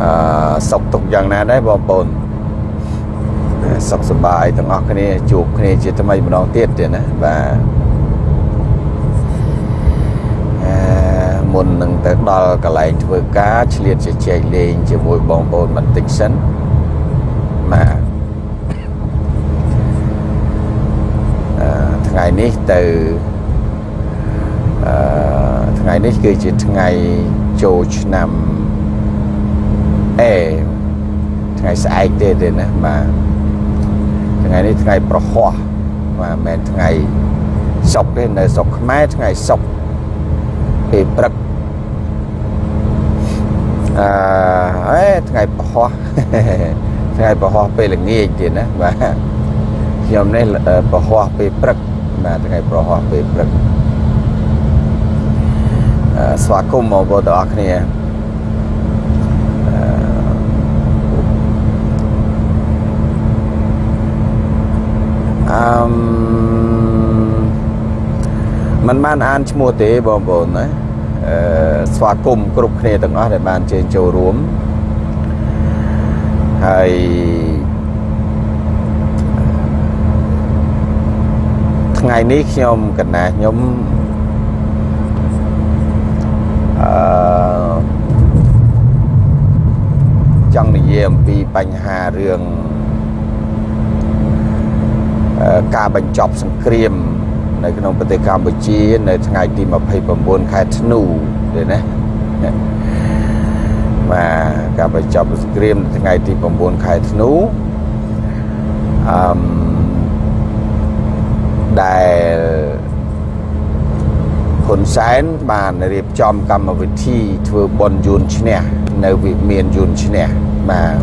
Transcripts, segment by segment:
អឺសុខទុក្ខយ៉ាងណាដែរបងប្អូនសុខសប្បាយទាំងអស់គ្នាជួបគ្នាជាថ្មីម្ដងទៀតទៀតណាបាទអឺមុននឹងទៅដល់កន្លែងធ្វើការឆ្លៀតជជែកលេងជាមួយបងប្អូនបន្តិចសិនបាទអឺថ្ងៃនេះទៅអឺថ្ងៃនេះគឺជាថ្ងៃចូលឆ្នាំ អេថ្ងៃស្អែកទេទេណាបាទថ្ងៃនេះថ្ងៃប្រហោះបាទមិនមែនថ្ងៃសុកទេនៅស្រុកខ្មែរថ្ងៃសុកពេលព្រឹកអឺអេថ្ងៃប្រហោះថ្ងៃប្រហោះពេលល្ងាចទៀតណាបាទខ្ញុំនេះប្រហោះពេលព្រឹកបាទថ្ងៃប្រហោះពេលព្រឹកអឺស្វាគមន៍បងប្អូនទាំងអស់គ្នា អឺមិនបានអានឈ្មោះទេបងប្អូនណាអឺស្វាគមន៍គ្រប់គ្នាទាំងអស់ដែលបានជើញចូលរួមហើយថ្ងៃនេះខ្ញុំកណាខ្ញុំអឺចង់និយាយអំពីបញ្ហារឿង ការបញ្ចប់សង្គ្រាម នៅក្នុងប្រទេសកម្ពុជា នៅថ្ងៃទី29ខែធ្នូទេណាបាទការបញ្ចប់សង្គ្រាមនៅថ្ងៃទី9ខែធ្នូអឺមដែលហ៊ុនសែនបានរៀបចំកម្មវិធីធ្វើបុណ្យយួនឈ្នះនៅវិមានយួនឈ្នះបាទ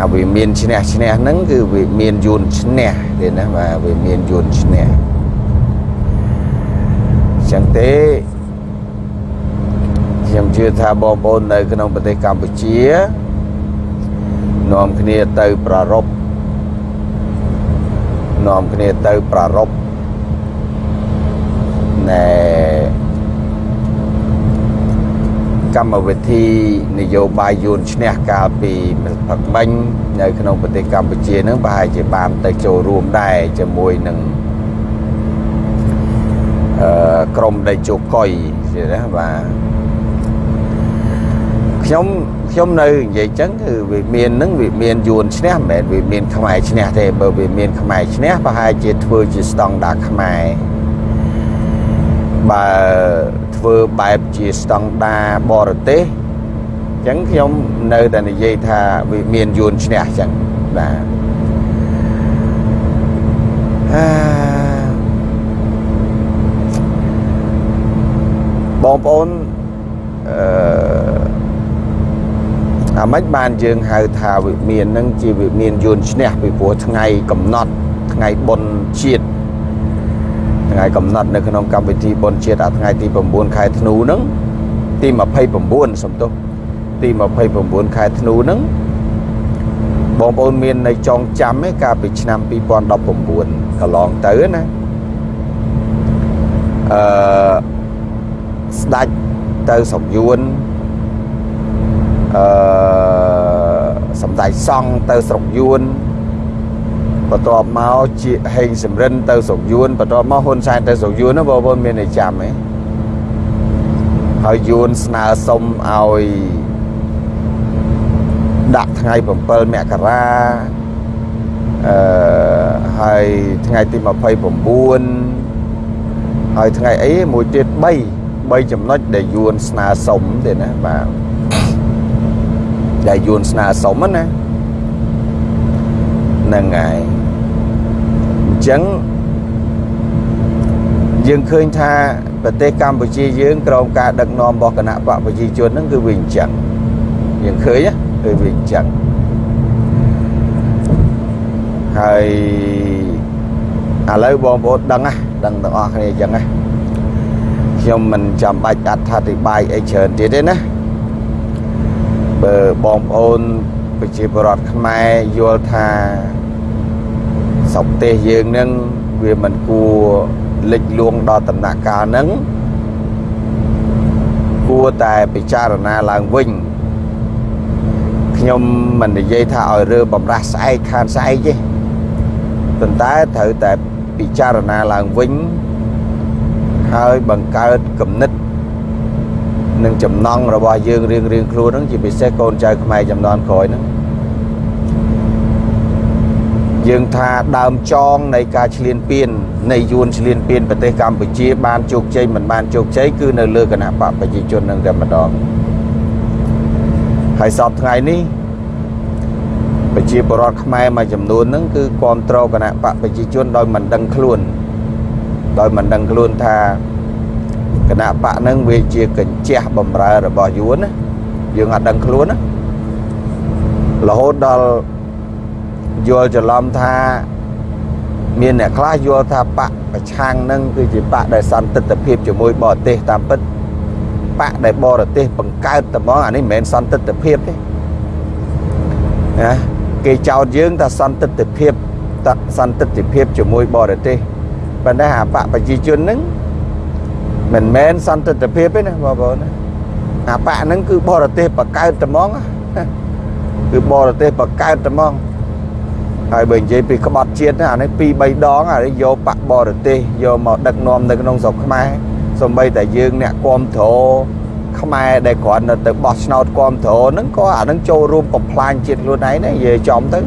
ហើយវាមានឈ្នះឈ្នះហ្នឹងគឺវាមានយួនឈ្នះទេណាបាទវាមានយួនឈ្នះចឹងទេខ្ញុំជឿថាបងប្អូននៅក្នុងប្រទេសកម្ពុជានាំគ្នាទៅប្ររពនាំគ្នាទៅប្ររពណែ កម្មវិធីនយោបាយយួនឈ្នះកាលពីផឹកមិញនៅក្នុងប្រទេសកម្ពុជានឹងប្រហែលជាបានទៅចូលរួមដែរជាមួយនឹងអឺក្រមដេជោកុយទេណាបាទខ្ញុំខ្ញុំនៅនិយាយចឹងគឺវាមាននឹងវាមានយួនឈ្នះមិនមែនវាមានខ្មែរឈ្នះទេបើវាមានខ្មែរឈ្នះប្រហែលជាធ្វើជាស្តង់ដារខ្មែរបើ ធ្វើបែបជាស្តង់ដារបរទេសអញ្ចឹងខ្ញុំនៅតែនិយាយថាវាមានយួនឈ្នះអញ្ចឹងបាទបងប្អូនអឺអាម៉េចបានយើងហៅថាវិមាននឹងជាវិមានយួនឈ្នះពីព្រោះថ្ងៃកំណត់ថ្ងៃបុណ្យជាតិ ថ្ងៃកំណត់នៅក្នុងកម្មវិធីបុណ្យជាតិអាថ្ងៃទី9ខែធ្នូហ្នឹងទី29សំទោសទី29ខែធ្នូហ្នឹងបងប្អូនមាននៅចងចាំឯកាលពីឆ្នាំ2019កន្លងទៅណាអឺស្ដាច់ទៅស្រុកយួនអឺសំដេចសង្ឃទៅស្រុកយួន បន្ទាប់មកជាហេងសំរិនទៅស្រុកយួនបន្ទាប់មកហ៊ុនសែនទៅស្រុកយួនណាបងប្អូនមានតែចាំទេហើយយួនស្នើសុំឲ្យដាក់ថ្ងៃ7មករាអឺហើយថ្ងៃទី29ហើយថ្ងៃអីមួយទៀត3 3ចំណុចដែលយួនស្នើសុំទេណាបាទដែលយួនស្នើសុំណាហ្នឹងហើយអញ្ចឹងយើងឃើញថាប្រទេសកម្ពុជាយើងក្រោមការដឹកនាំរបស់គណៈបកប្រជាជនហ្នឹងគឺវាអញ្ចឹងយើងឃើញគឺវាអញ្ចឹងហើយឥឡូវបងប្អូនដឹងណាដឹងទាំងអស់គ្នាអញ្ចឹងណាខ្ញុំមិនចាំបាច់អត្ថាធិប្បាយអីច្រើនទៀតទេណាបើបងប្អូនប្រជាពលរដ្ឋខ្មែរយល់ថា ស្រុកទេសយើងនឹងវាមិនគួរលិចលួងដល់ដំណាក់កាលហ្នឹងគួរតែពិចារណាឡើងវិញខ្ញុំមិននិយាយថាឲ្យរើបំរាស់ស្អែកខានស្អែកទេប៉ុន្តែត្រូវតែពិចារណាឡើងវិញហើយបង្កើតគំនិតនិងចំណងរបស់យើងរៀងរៀងខ្លួនហ្នឹងជាពិសេសកូនចៅខ្មែរចំនួនក្រោយហ្នឹង យើងថាដើមចងនៃការឈ្លានពាននៃយួនឈ្លានពានប្រទេសកម្ពុជា បានជោគជ័យមិនបានជោគជ័យគឺនៅលើគណៈបកប្រជាជននឹងតែម្ដងហើយសពថ្ងៃនេះប្រជាពលរដ្ឋខ្មែរមួយចំនួនហ្នឹងគឺគ្រប់គ្រងគណៈបកប្រជាជនដោយមិនដឹងខ្លួនដោយមិនដឹងខ្លួនថាគណៈបកហ្នឹងវាជាកញ្ជះបំរើរបស់យួនណាយើងអត់ដឹងខ្លួនណារហូតដល់ យល់ច្រឡំថាមានអ្នកខ្លះយល់ថាបកប្រឆាំងនឹងគឺជាបកដែលសន្តិទ្ធភាពជាមួយបរទេសតាមពិតបកដែលបរទេសបង្កើតតែហ្មងអានេះមិនមែនសន្តិទ្ធភាពទេណាគេចោទយើងថាសន្តិទ្ធភាពតសន្តិទ្ធភាពជាមួយបរទេសប៉ុន្តែអាបកប្រជាជននឹងមិនមែនសន្តិទ្ធភាពទេណាបងប្អូនណាអាបកហ្នឹងគឺបរទេសបង្កើតតែហ្មងគឺបរទេសបង្កើតតែហ្មង ហើយបើនិយាយពីក្បត់ជាតិអានេះ2 3ដងអានេះយកបាក់បរទេសយកមកដឹកនាំនៅក្នុងស្រុកខ្មែរសំបីតែយើងអ្នកគ្រប់គ្រងខ្មែរដែលគ្រាន់តែទៅបោះឆ្នោតគ្រប់គ្រងហ្នឹងក៏អាហ្នឹងចូលរួមបំផ្លាញជាតិខ្លួនឯងដែរនិយាយចំទៅ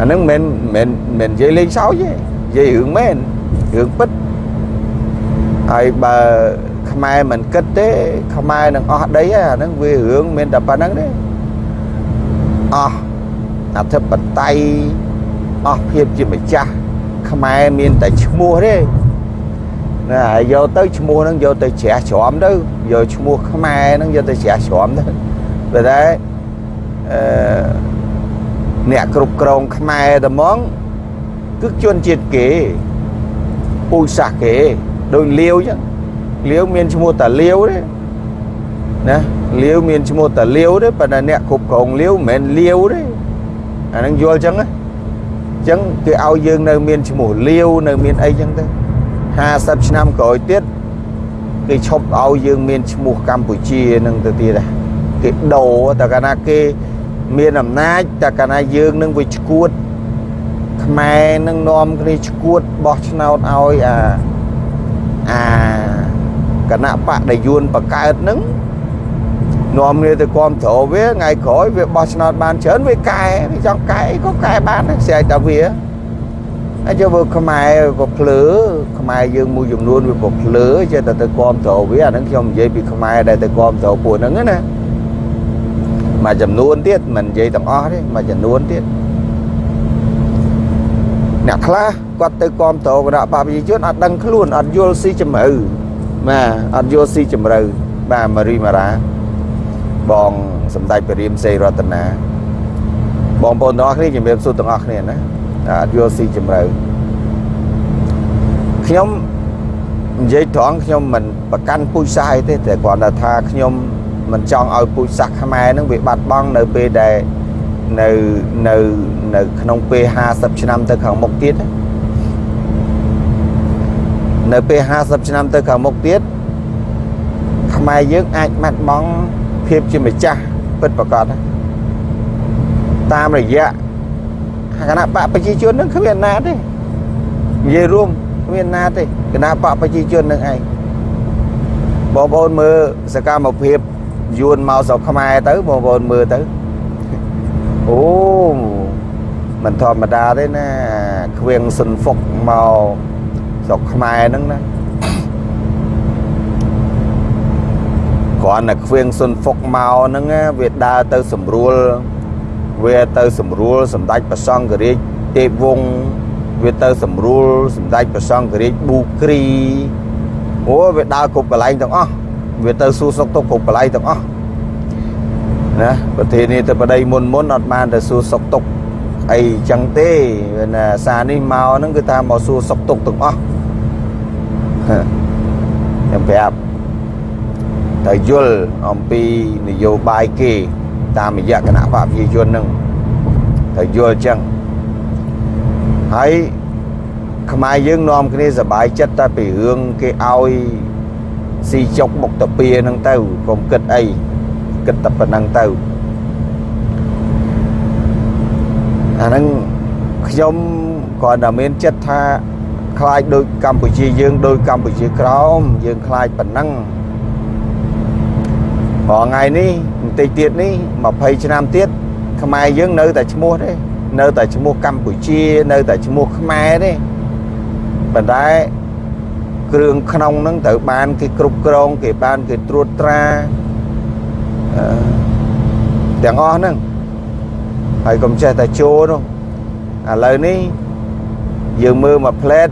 អាហ្នឹងមិនមិនមិននិយាយលេងសើចទេនិយាយរឿងមែនរឿងពិតហើយបើខ្មែរមិនគិតទេ ខ្មែរនឹងអស់ដីអាហ្នឹងវារឿងមានតែប៉ុណ្្នឹងទេអស់ អធិបតេយ្យអស់ភាពជាម្ចាស់ខ្មែរមានតែឈ្មោះទេណាហើយយកទៅឈ្មោះហ្នឹងយកទៅជ្រះច្រំទៅយកឈ្មោះខ្មែរហ្នឹងយកទៅជ្រះច្រំទៅតែតែអឺអ្នកគ្រប់គ្រងខ្មែរតែហ្មងគឺជនជាតិគេពូជសាសគេដូចលាវចឹងលាវមានឈ្មោះតាលាវទេណាលាវមានឈ្មោះតាលាវទេប៉ុន្តែអ្នកគ្រប់គ្រងលាវមិនមែនលាវទេ អាហ្នឹងយល់ចឹងណាចឹងគេឲ្យយើងនៅមានឈ្មោះលាវនៅមានអីចឹងទៅ50ឆ្នាំក្រោយទៀតគេឈប់ឲ្យយើងមានឈ្មោះកម្ពុជានឹងទៅទៀតដែរគេដូរតែកាលណាគេមានអំណាចតែកាលណាយើងនឹងវាឈួតខ្មែរនឹងនាំគ្នាឈួតបោះឆ្នោតឲ្យអាអាគណៈបកដែលយួនបកើតនឹង នាំគ្នាទៅគ្រប់គ្រងវាថ្ងៃក្រោយវាបោះឆ្នោតបានច្រើនវាកែវាចង់កែក៏កែបានស្រែកតែវាហើយចូលវាខ្មែរក៏ភ្លើខ្មែរយើងមួយចំនួនវាក៏ភ្លើចេះតែទៅគ្រប់គ្រងវាអាហ្នឹងខ្ញុំនិយាយពីខ្មែរដែលទៅគ្រប់គ្រងពួកហ្នឹងណាមួយចំនួនទៀតមិននិយាយទាំងអស់ទេមួយចំនួនទៀតអ្នកខ្លះគាត់ទៅគ្រប់គ្រងគណៈបព្វជិជនអត់ដឹងខ្លួនអត់យល់ស៊ីជំរឿបាទអត់យល់ស៊ីជំរឿបាទម៉ារីម៉ារ៉ា បងសម្ដេចព្រះរាមសេរីរតនាបងប្អូនទាំងអស់គ្នាជំរាបសួរទាំងអស់គ្នាណាអត់យល់ស៊ីជំរឿខ្ញុំនិយាយត្រង់ខ្ញុំមិនប្រកាន់ពូជសាសអីទេតែគ្រាន់តែថាខ្ញុំមិនចង់ឲ្យពូជសាសខ្មែរនឹងវាបាត់បង់នៅពេលដែលនៅនៅនៅក្នុងពេល50ឆ្នាំទៅខាងមុខទៀតនៅពេល50ឆ្នាំទៅខាងមុខទៀតខ្មែរយើងអាចបាត់បង់ ភាពជាម្ចាស់ពិតប្រកបតាមរយៈគណៈបកប្រជាជននឹងគ្មានណាទេនិយាយរួមគ្មានណាទេគណៈបកប្រជាជននឹងឯងបងប្អូនមើលសកម្មភាពយួនមកស្រុកខ្មែរទៅបងប្អូនមើលទៅអូមិនធម្មតាទេណាខ្វៀងសុនហ្វុកមកស្រុកខ្មែរហ្នឹងណា គ្រាន់តែខ្វៀងសុនហ្វុកមកហ្នឹងវាដើរទៅស្រួលវាទៅស្រួលសម្ដេចប្រសង្ឃរាជទេពវង្សវាទៅស្រួលសម្ដេចប្រសង្ឃរាជប៊ូគ្រីអូវាដើរគ្រប់កន្លែងទាំងអស់វាទៅសួរសុកទុកគ្រប់កន្លែងទាំងអស់ណាប្រធានាធិបតីមុនមុនអត់បានទៅសួរសុកទុកអីចឹងទេណាសារនេះមកហ្នឹងគឺថាមកសួរសុកទុកទាំងអស់ខ្ញុំប្រាប់ ត្រូវយល់អំពីនយោបាយគេតាមរយៈគណៈបព្វជិជននឹងត្រូវយល់ចឹងហើយខ្មែរយើងនាំគ្នាសบายចិត្តតែពីរឿងគេឲ្យស៊ីចុកមុខតាពីនឹងទៅកុំគិតអីគិតតែប៉ុណ្ណឹងទៅ អាហ្នឹងខ្ញុំគ្រាន់តែមានចិត្តថាខ្លាចដូចកម្ពុជាយើងដូចកម្ពុជាក្រោមយើងខ្លាចប៉ុណ្ណឹង ព្រោះថ្ងៃនេះបន្តិចទៀតនេះ20ឆ្នាំទៀតខ្មែរយើងនៅតែឈ្មោះទេនៅតែឈ្មោះកម្ពុជានៅតែឈ្មោះខ្មែរទេប៉ុន្តែគ្រឿងក្នុងហ្នឹងត្រូវបានគេគ្រប់គ្រងគេបានគេត្រួតត្រាអឺទាំងអស់ហ្នឹងហើយកុំចេះតែចូលនោះឥឡូវនេះយើងមើលមកផ្លែត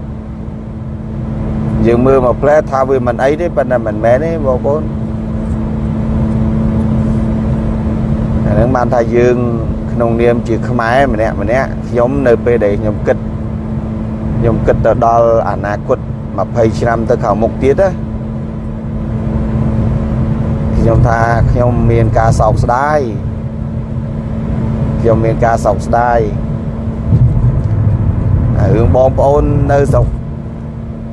យើងមើលមកផ្លែតថាវាមិនអីទេប៉ុន្តែមិនមែនទេបងប្អូន អាហ្នឹងបានថាយើង ក្នុងនាមជាខ្មែរម្នាក់ម្នាក់ខ្ញុំនៅពេលដែលខ្ញុំគិតខ្ញុំគិតទៅដល់អនាគត20ឆ្នាំទៅខាងមុខទៀតណាខ្ញុំថាខ្ញុំមានការសោកស្ដាយខ្ញុំមានការសោកស្ដាយរឿងបងប្អូននៅស្រុក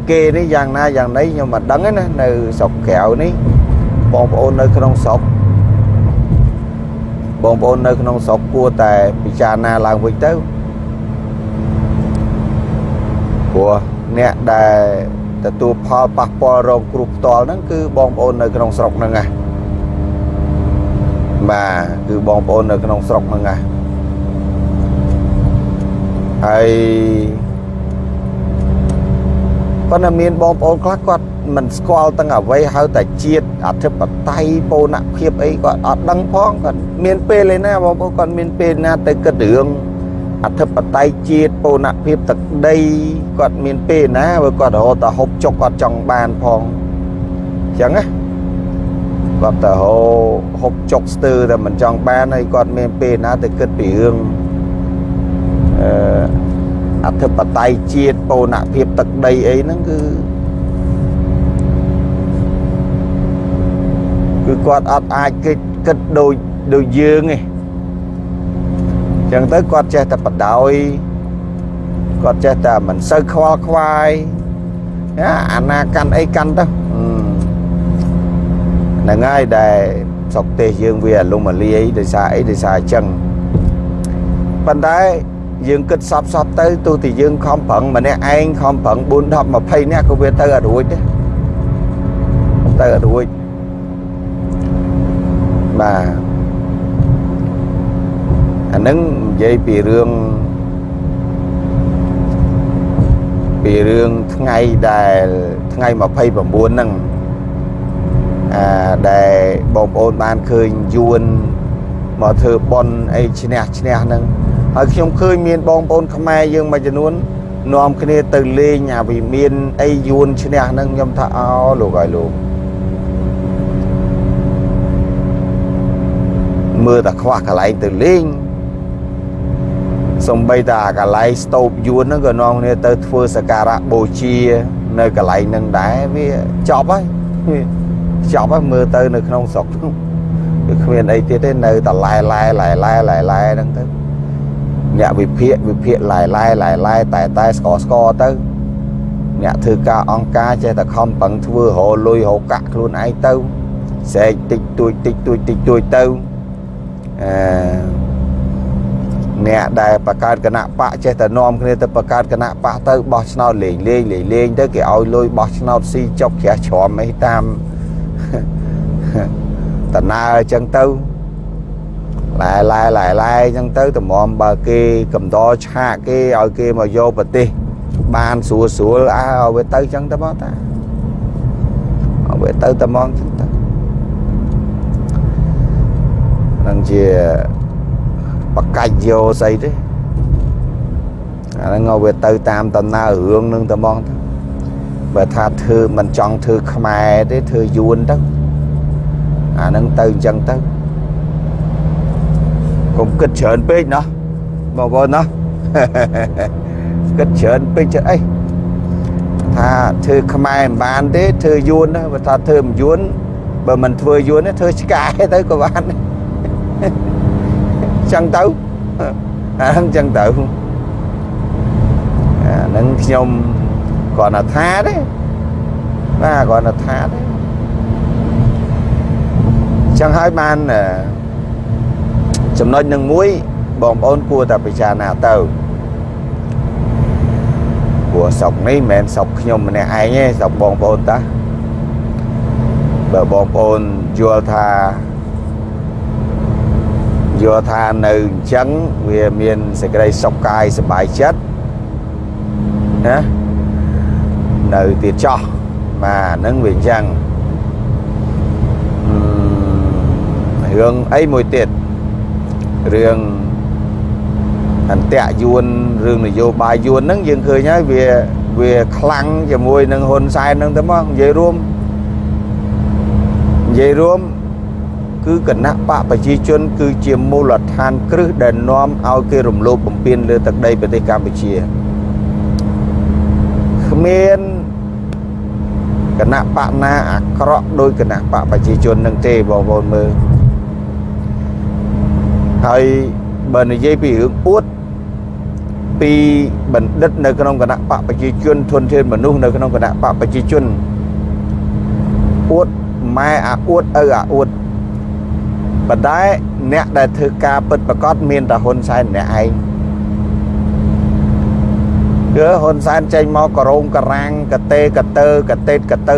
គេនេះយ៉ាងណាយ៉ាងណីខ្ញុំមិនដឹងទេណានៅស្រុកក្រៅនេះបងប្អូននៅក្នុងស្រុក បងប្អូននៅក្នុងស្រុកគួរតែពិចារណាឡើងវិញទៅព្រោះអ្នកដែលទទួលផលប៉ះពាល់រងគ្រោះផ្ទាល់ហ្នឹងគឺបងប្អូននៅក្នុងស្រុកហ្នឹងណាបាទគឺបងប្អូននៅក្នុងស្រុកហ្នឹងណាហើយ ប៉ុន្តែមានបងប្អូនខ្លះគាត់មិនស្គាល់ទាំងអ្វីហៅតែជាតិអធិបតេយ្យបូនភាពអីគាត់អត់ដឹងផងគាត់មានពេលឯណាបងប្អូនគាត់មានពេលណាទៅគិតរឿងអធិបតេយ្យជាតិបូនភាពទឹកដីគាត់មានពេលណាបើគាត់រហូតតែហូបចុកគាត់ចង់បានផងអញ្ចឹងណាគាត់ទៅហូហូបចុកស្ទើរតែមិនចង់បានហើយគាត់មានពេលណាទៅគិតពីរឿងអឺ អធិបតេយ្យជាតិបូនភាពទឹកដីអីហ្នឹងគឺគឺគាត់អត់អាចគិតគិតដូចដូចយើងទេចឹងទៅគាត់ចេះតែបដោយគាត់ចេះតែមិនសូវខ្វល់ខ្វាយអាណាកាន់អីកាន់ទៅហ្នឹងហើយដែលស្រុកទេសយើងវាអលុំអលាយដោយសារអីដោយសារអញ្ចឹងប៉ុន្តែ យើងគិតសពសពទៅទោះតែយើងខំប្រឹងម្នាក់ឯងខំប្រឹង4 10 20នាក់ក៏វាទៅអត់រួចដែរទៅអត់រួចបាទអានឹងនិយាយពីរឿងពីរឿងថ្ងៃដែលថ្ងៃ29ហ្នឹងអាដែលបងប្អូនបានឃើញយួនមកធ្វើបន់អីឈ្នះឈ្នះហ្នឹង ហើយខ្ញុំឃើញមានបងប្អូនខ្មែរយើងមួយចំនួននាំគ្នាទៅលេងអាវិមានអីយួនឈ្នះហ្នឹងខ្ញុំថាអោលោកហើយលោកមើលតែខ្វះកន្លែងទៅលេងសំបីតាកន្លែងស្ទូបយួនហ្នឹងក៏នាំគ្នាទៅធ្វើសក្ការៈបូជានៅកន្លែងហ្នឹងដែរវាចប់ហើយចប់ហើយមើលទៅនៅក្នុងស្រុកហ្នឹងគឺគ្មានអីទៀតទេនៅតែឡែឡែឡែឡែឡែឡែហ្នឹងទៅ អ្នកវិភាគវិភាគឡែឡែឡែឡែតែតែស្កស្កទៅអ្នកធ្វើការអង្គការចេះតែខំប្រឹងធ្វើរលុយរកាក់ខ្លួនឯងទៅស្រែកតិចតួចតិចតួចតិចតួចទៅអឺអ្នកដែលបង្កើតគណៈបកចេះតែនាំគ្នាទៅបង្កើតគណៈបកទៅបោះឆ្នោតលេងលេងលេងលេងទៅគេឲ្យលុយបោះឆ្នោតស៊ីចុកជ្រះជ្រាំអីតាមតណើអញ្ចឹងទៅ ឡែឡែឡែឡែអញ្ចឹងទៅតម្រាំបើគេកំដរឆាកគេឲ្យគេមកយកប្រទេសបានស្រួលស្រួលអើឲ្យវាទៅអញ្ចឹងទៅមកតាឲ្យវាទៅតែមកអញ្ចឹងទៅនឹងជាបកាច់យកស្អីទេអាហ្នឹងឲ្យវាទៅតាមដំណើររឿងនឹងតែមកទៅបើថាធ្វើមិនចង់ធ្វើខ្មែរទេធ្វើយួនទៅអាហ្នឹងទៅអញ្ចឹងទៅ កុំគិតច្រើនពេកណោះបងប្អូនណោះគិតច្រើនពេកចិត្តអីថាធ្វើខ្មែរមិនបានទេធ្វើយួនបើថាធ្វើមិនយួនបើមិនធ្វើយួនទេធ្វើឆ្កែទៅក៏បានចឹងទៅអាហ្នឹងចឹងទៅអាហ្នឹងខ្ញុំគាត់ថាថាទេបាទគាត់ថាថាទេចឹងហើយបាន ចំណុចនឹងមួយបងប្អូនគួរតែពិចារណាទៅព្រោះស្រុកនេះមិនមែនស្រុកខ្ញុំម្នាក់ឯងទេស្រុកបងប្អូនតាបើបងប្អូនយល់ថាយល់ថានៅអញ្ចឹងវាមានសេចក្តីសុខកាយសប្បាយចិត្តណានៅទៀតចោះបាទហ្នឹងវាអញ្ចឹងរឿងអីមួយទៀត រឿងអន្តៈយួនរឿងនយោបាយយួនហ្នឹងយើងឃើញហើយវាវាខ្លាំងជាមួយនឹងហ៊ុនសែនហ្នឹងទៅមកនិយាយរួមនិយាយរួមគឺគណៈបកប្រជាជន គឺជាមូលដ្ឋានគ្រឹះដែលនាំឲ្យគេរំលោភបំពានលើទឹកដីប្រទេសកម្ពុជាគ្មានគណៈបកណាអាក្រក់ដោយគណៈបកប្រជាជននឹងទេបងប្អូនមើល ហើយបើនិយាយពីរឿងអួតពីបណ្ឌិតនៅក្នុងគណៈបកប្រជាជនធនធានមនុស្សនៅក្នុងគណៈបកប្រជាជនអួតម៉ែអាអួតឪអាអួតប៉ុន្តែអ្នកដែលធ្វើការពិតប្រកបមានតែហ៊ុនសែនម្នាក់ឯងគឺហ៊ុនសែនចេញមកក្រងករាំងកតេកតើកតេតកតើ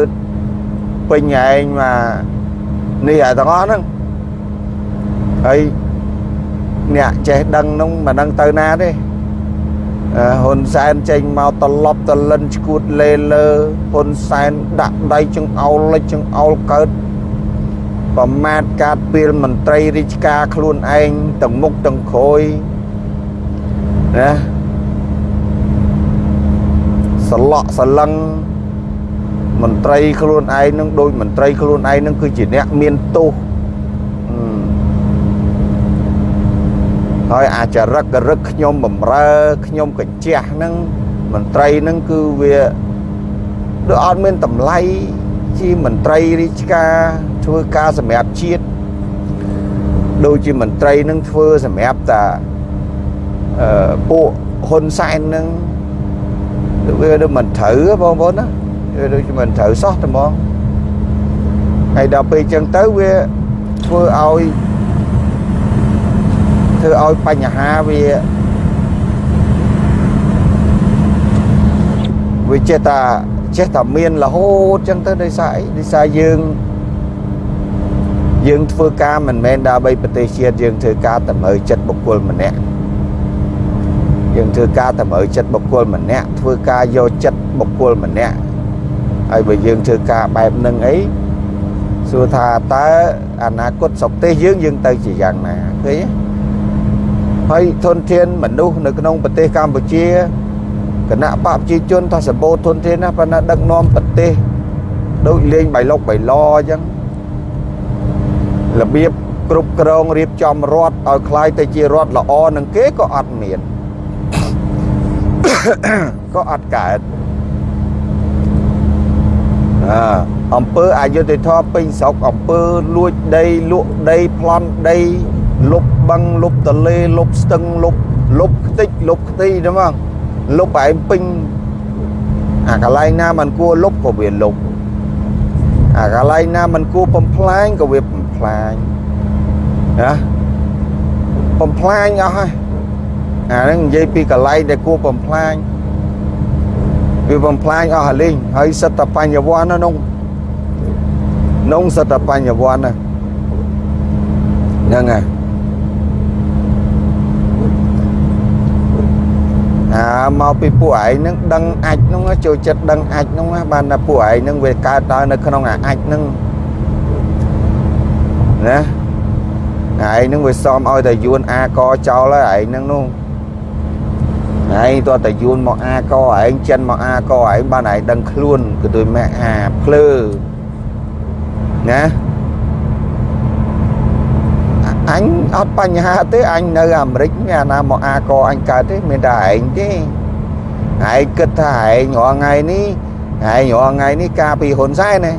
ពេញឯងមកនេះអាទាំងអស់ហ្នឹងហើយ អ្នកចេះដឹងនោះមិនដឹងទៅណាទេហ៊ុនសែនចេញមកត្រឡប់តលិនឈួតលេលើហ៊ុនសែនដាក់ដៃចង្អោលលិចចង្អោលកើតប្រមាថកាត់ពីលមន្ត្រីរាជការខ្លួនឯងទាំងមុខទាំងក្រោយណាសឡក់សលឹងមន្ត្រីខ្លួនឯងនឹងដូចមន្ត្រីខ្លួនឯងនឹងគឺជាអ្នកមានទោស ហើយអាចរឹករឹកខ្ញុំបំរើខ្ញុំកញ្ជះហ្នឹងមន្ត្រីហ្នឹងគឺវាដូចអត់មានតម្លៃជាមន្ត្រីរាជការធ្វើការសម្រាប់ជាតិដូចជាមន្ត្រីនឹងធ្វើសម្រាប់តាអឺពួកហ៊ុនសែននឹងវាដូចមិនត្រូវបងប្អូនណាវាដូចជាមិនត្រូវសោះតែហ្មងហើយដល់ពេលអញ្ចឹងទៅវាធ្វើឲ្យ ធ្វើឲ្យបញ្ហាវាវាចេះតែចេះតែមានរហូតចឹងទៅដោយសារអីដោយសារយើងយើងធ្វើការមិនមែនដើម្បីប្រទេសជាតិយើងធ្វើការតម្រូវចិត្តបុគ្គលម្នាក់យើងធ្វើការតម្រូវចិត្តបុគ្គលម្នាក់ធ្វើការយកចិត្តបុគ្គលម្នាក់ហើយបើយើងធ្វើការបែបហ្នឹងអីសួរថាតើអនាគតស្រុកទេសយើងយើងទៅជាយ៉ាងណាឃើញទេ ហើយធនធានមនុស្សនៅក្នុងប្រទេសកម្ពុជាគណៈបកប្រជាជនថាសម្បូរធនធានណាប៉ុន្តែដឹកនាំប្រទេសដូចលេងបៃលុកបៃឡអញ្ចឹងរបៀបគ្រប់គ្រងរៀបចំរដ្ឋឲ្យคล้ายទៅជារដ្ឋល្អនឹងគេក៏អត់មានក៏អត់កើតអើអំពើអយុធធម៌ពេញស្រុកអំពើលួចដីលក់ដីប្លន់ដី លុបបឹងលុបតលេលុបស្ទឹងលុបលុបខ្ទេចលុបខ្ទីហ្នឹងមកលុបឯងពេញអាកន្លែងណាមិនគួរលុបក៏វាលុបអាកន្លែងណាមិនគួរបំផ្លាញក៏វាបំផ្លាញណាបំផ្លាញអស់ហើយអាហ្នឹងនិយាយពីកន្លែងដែលគួរបំផ្លាញវាបំផ្លាញអស់ហើយលេងហើយសិទ្ធិបញ្ញវន្តណានោះនោះសិទ្ធិបញ្ញវន្តណាហ្នឹងហើយ អាមកពីពួកឯងនឹងដឹងអាចនោះចូលចិត្តដឹងអាចនោះបានតែពួកឯងនឹងវាកើតដល់នៅក្នុងអាអាចនឹងណាឯងនឹងវាសមឲ្យតែយួនអាកចោលហើយឯងនឹងនោះឯងតើតែយួនមកអាកឯងចិនមកអាកឯងបានឯងដឹងខ្លួនគឺដូចម៉ែអាភ្លើណា អញអត់បញ្ហាទេអញនៅអាមេរិកមានអាណាមកអាកអញកើតទេមានតែឯងទេឯងគិតថាឯងរាល់ថ្ងៃនេះឯងរាល់ថ្ងៃនេះការពីហ៊ុនសែនណា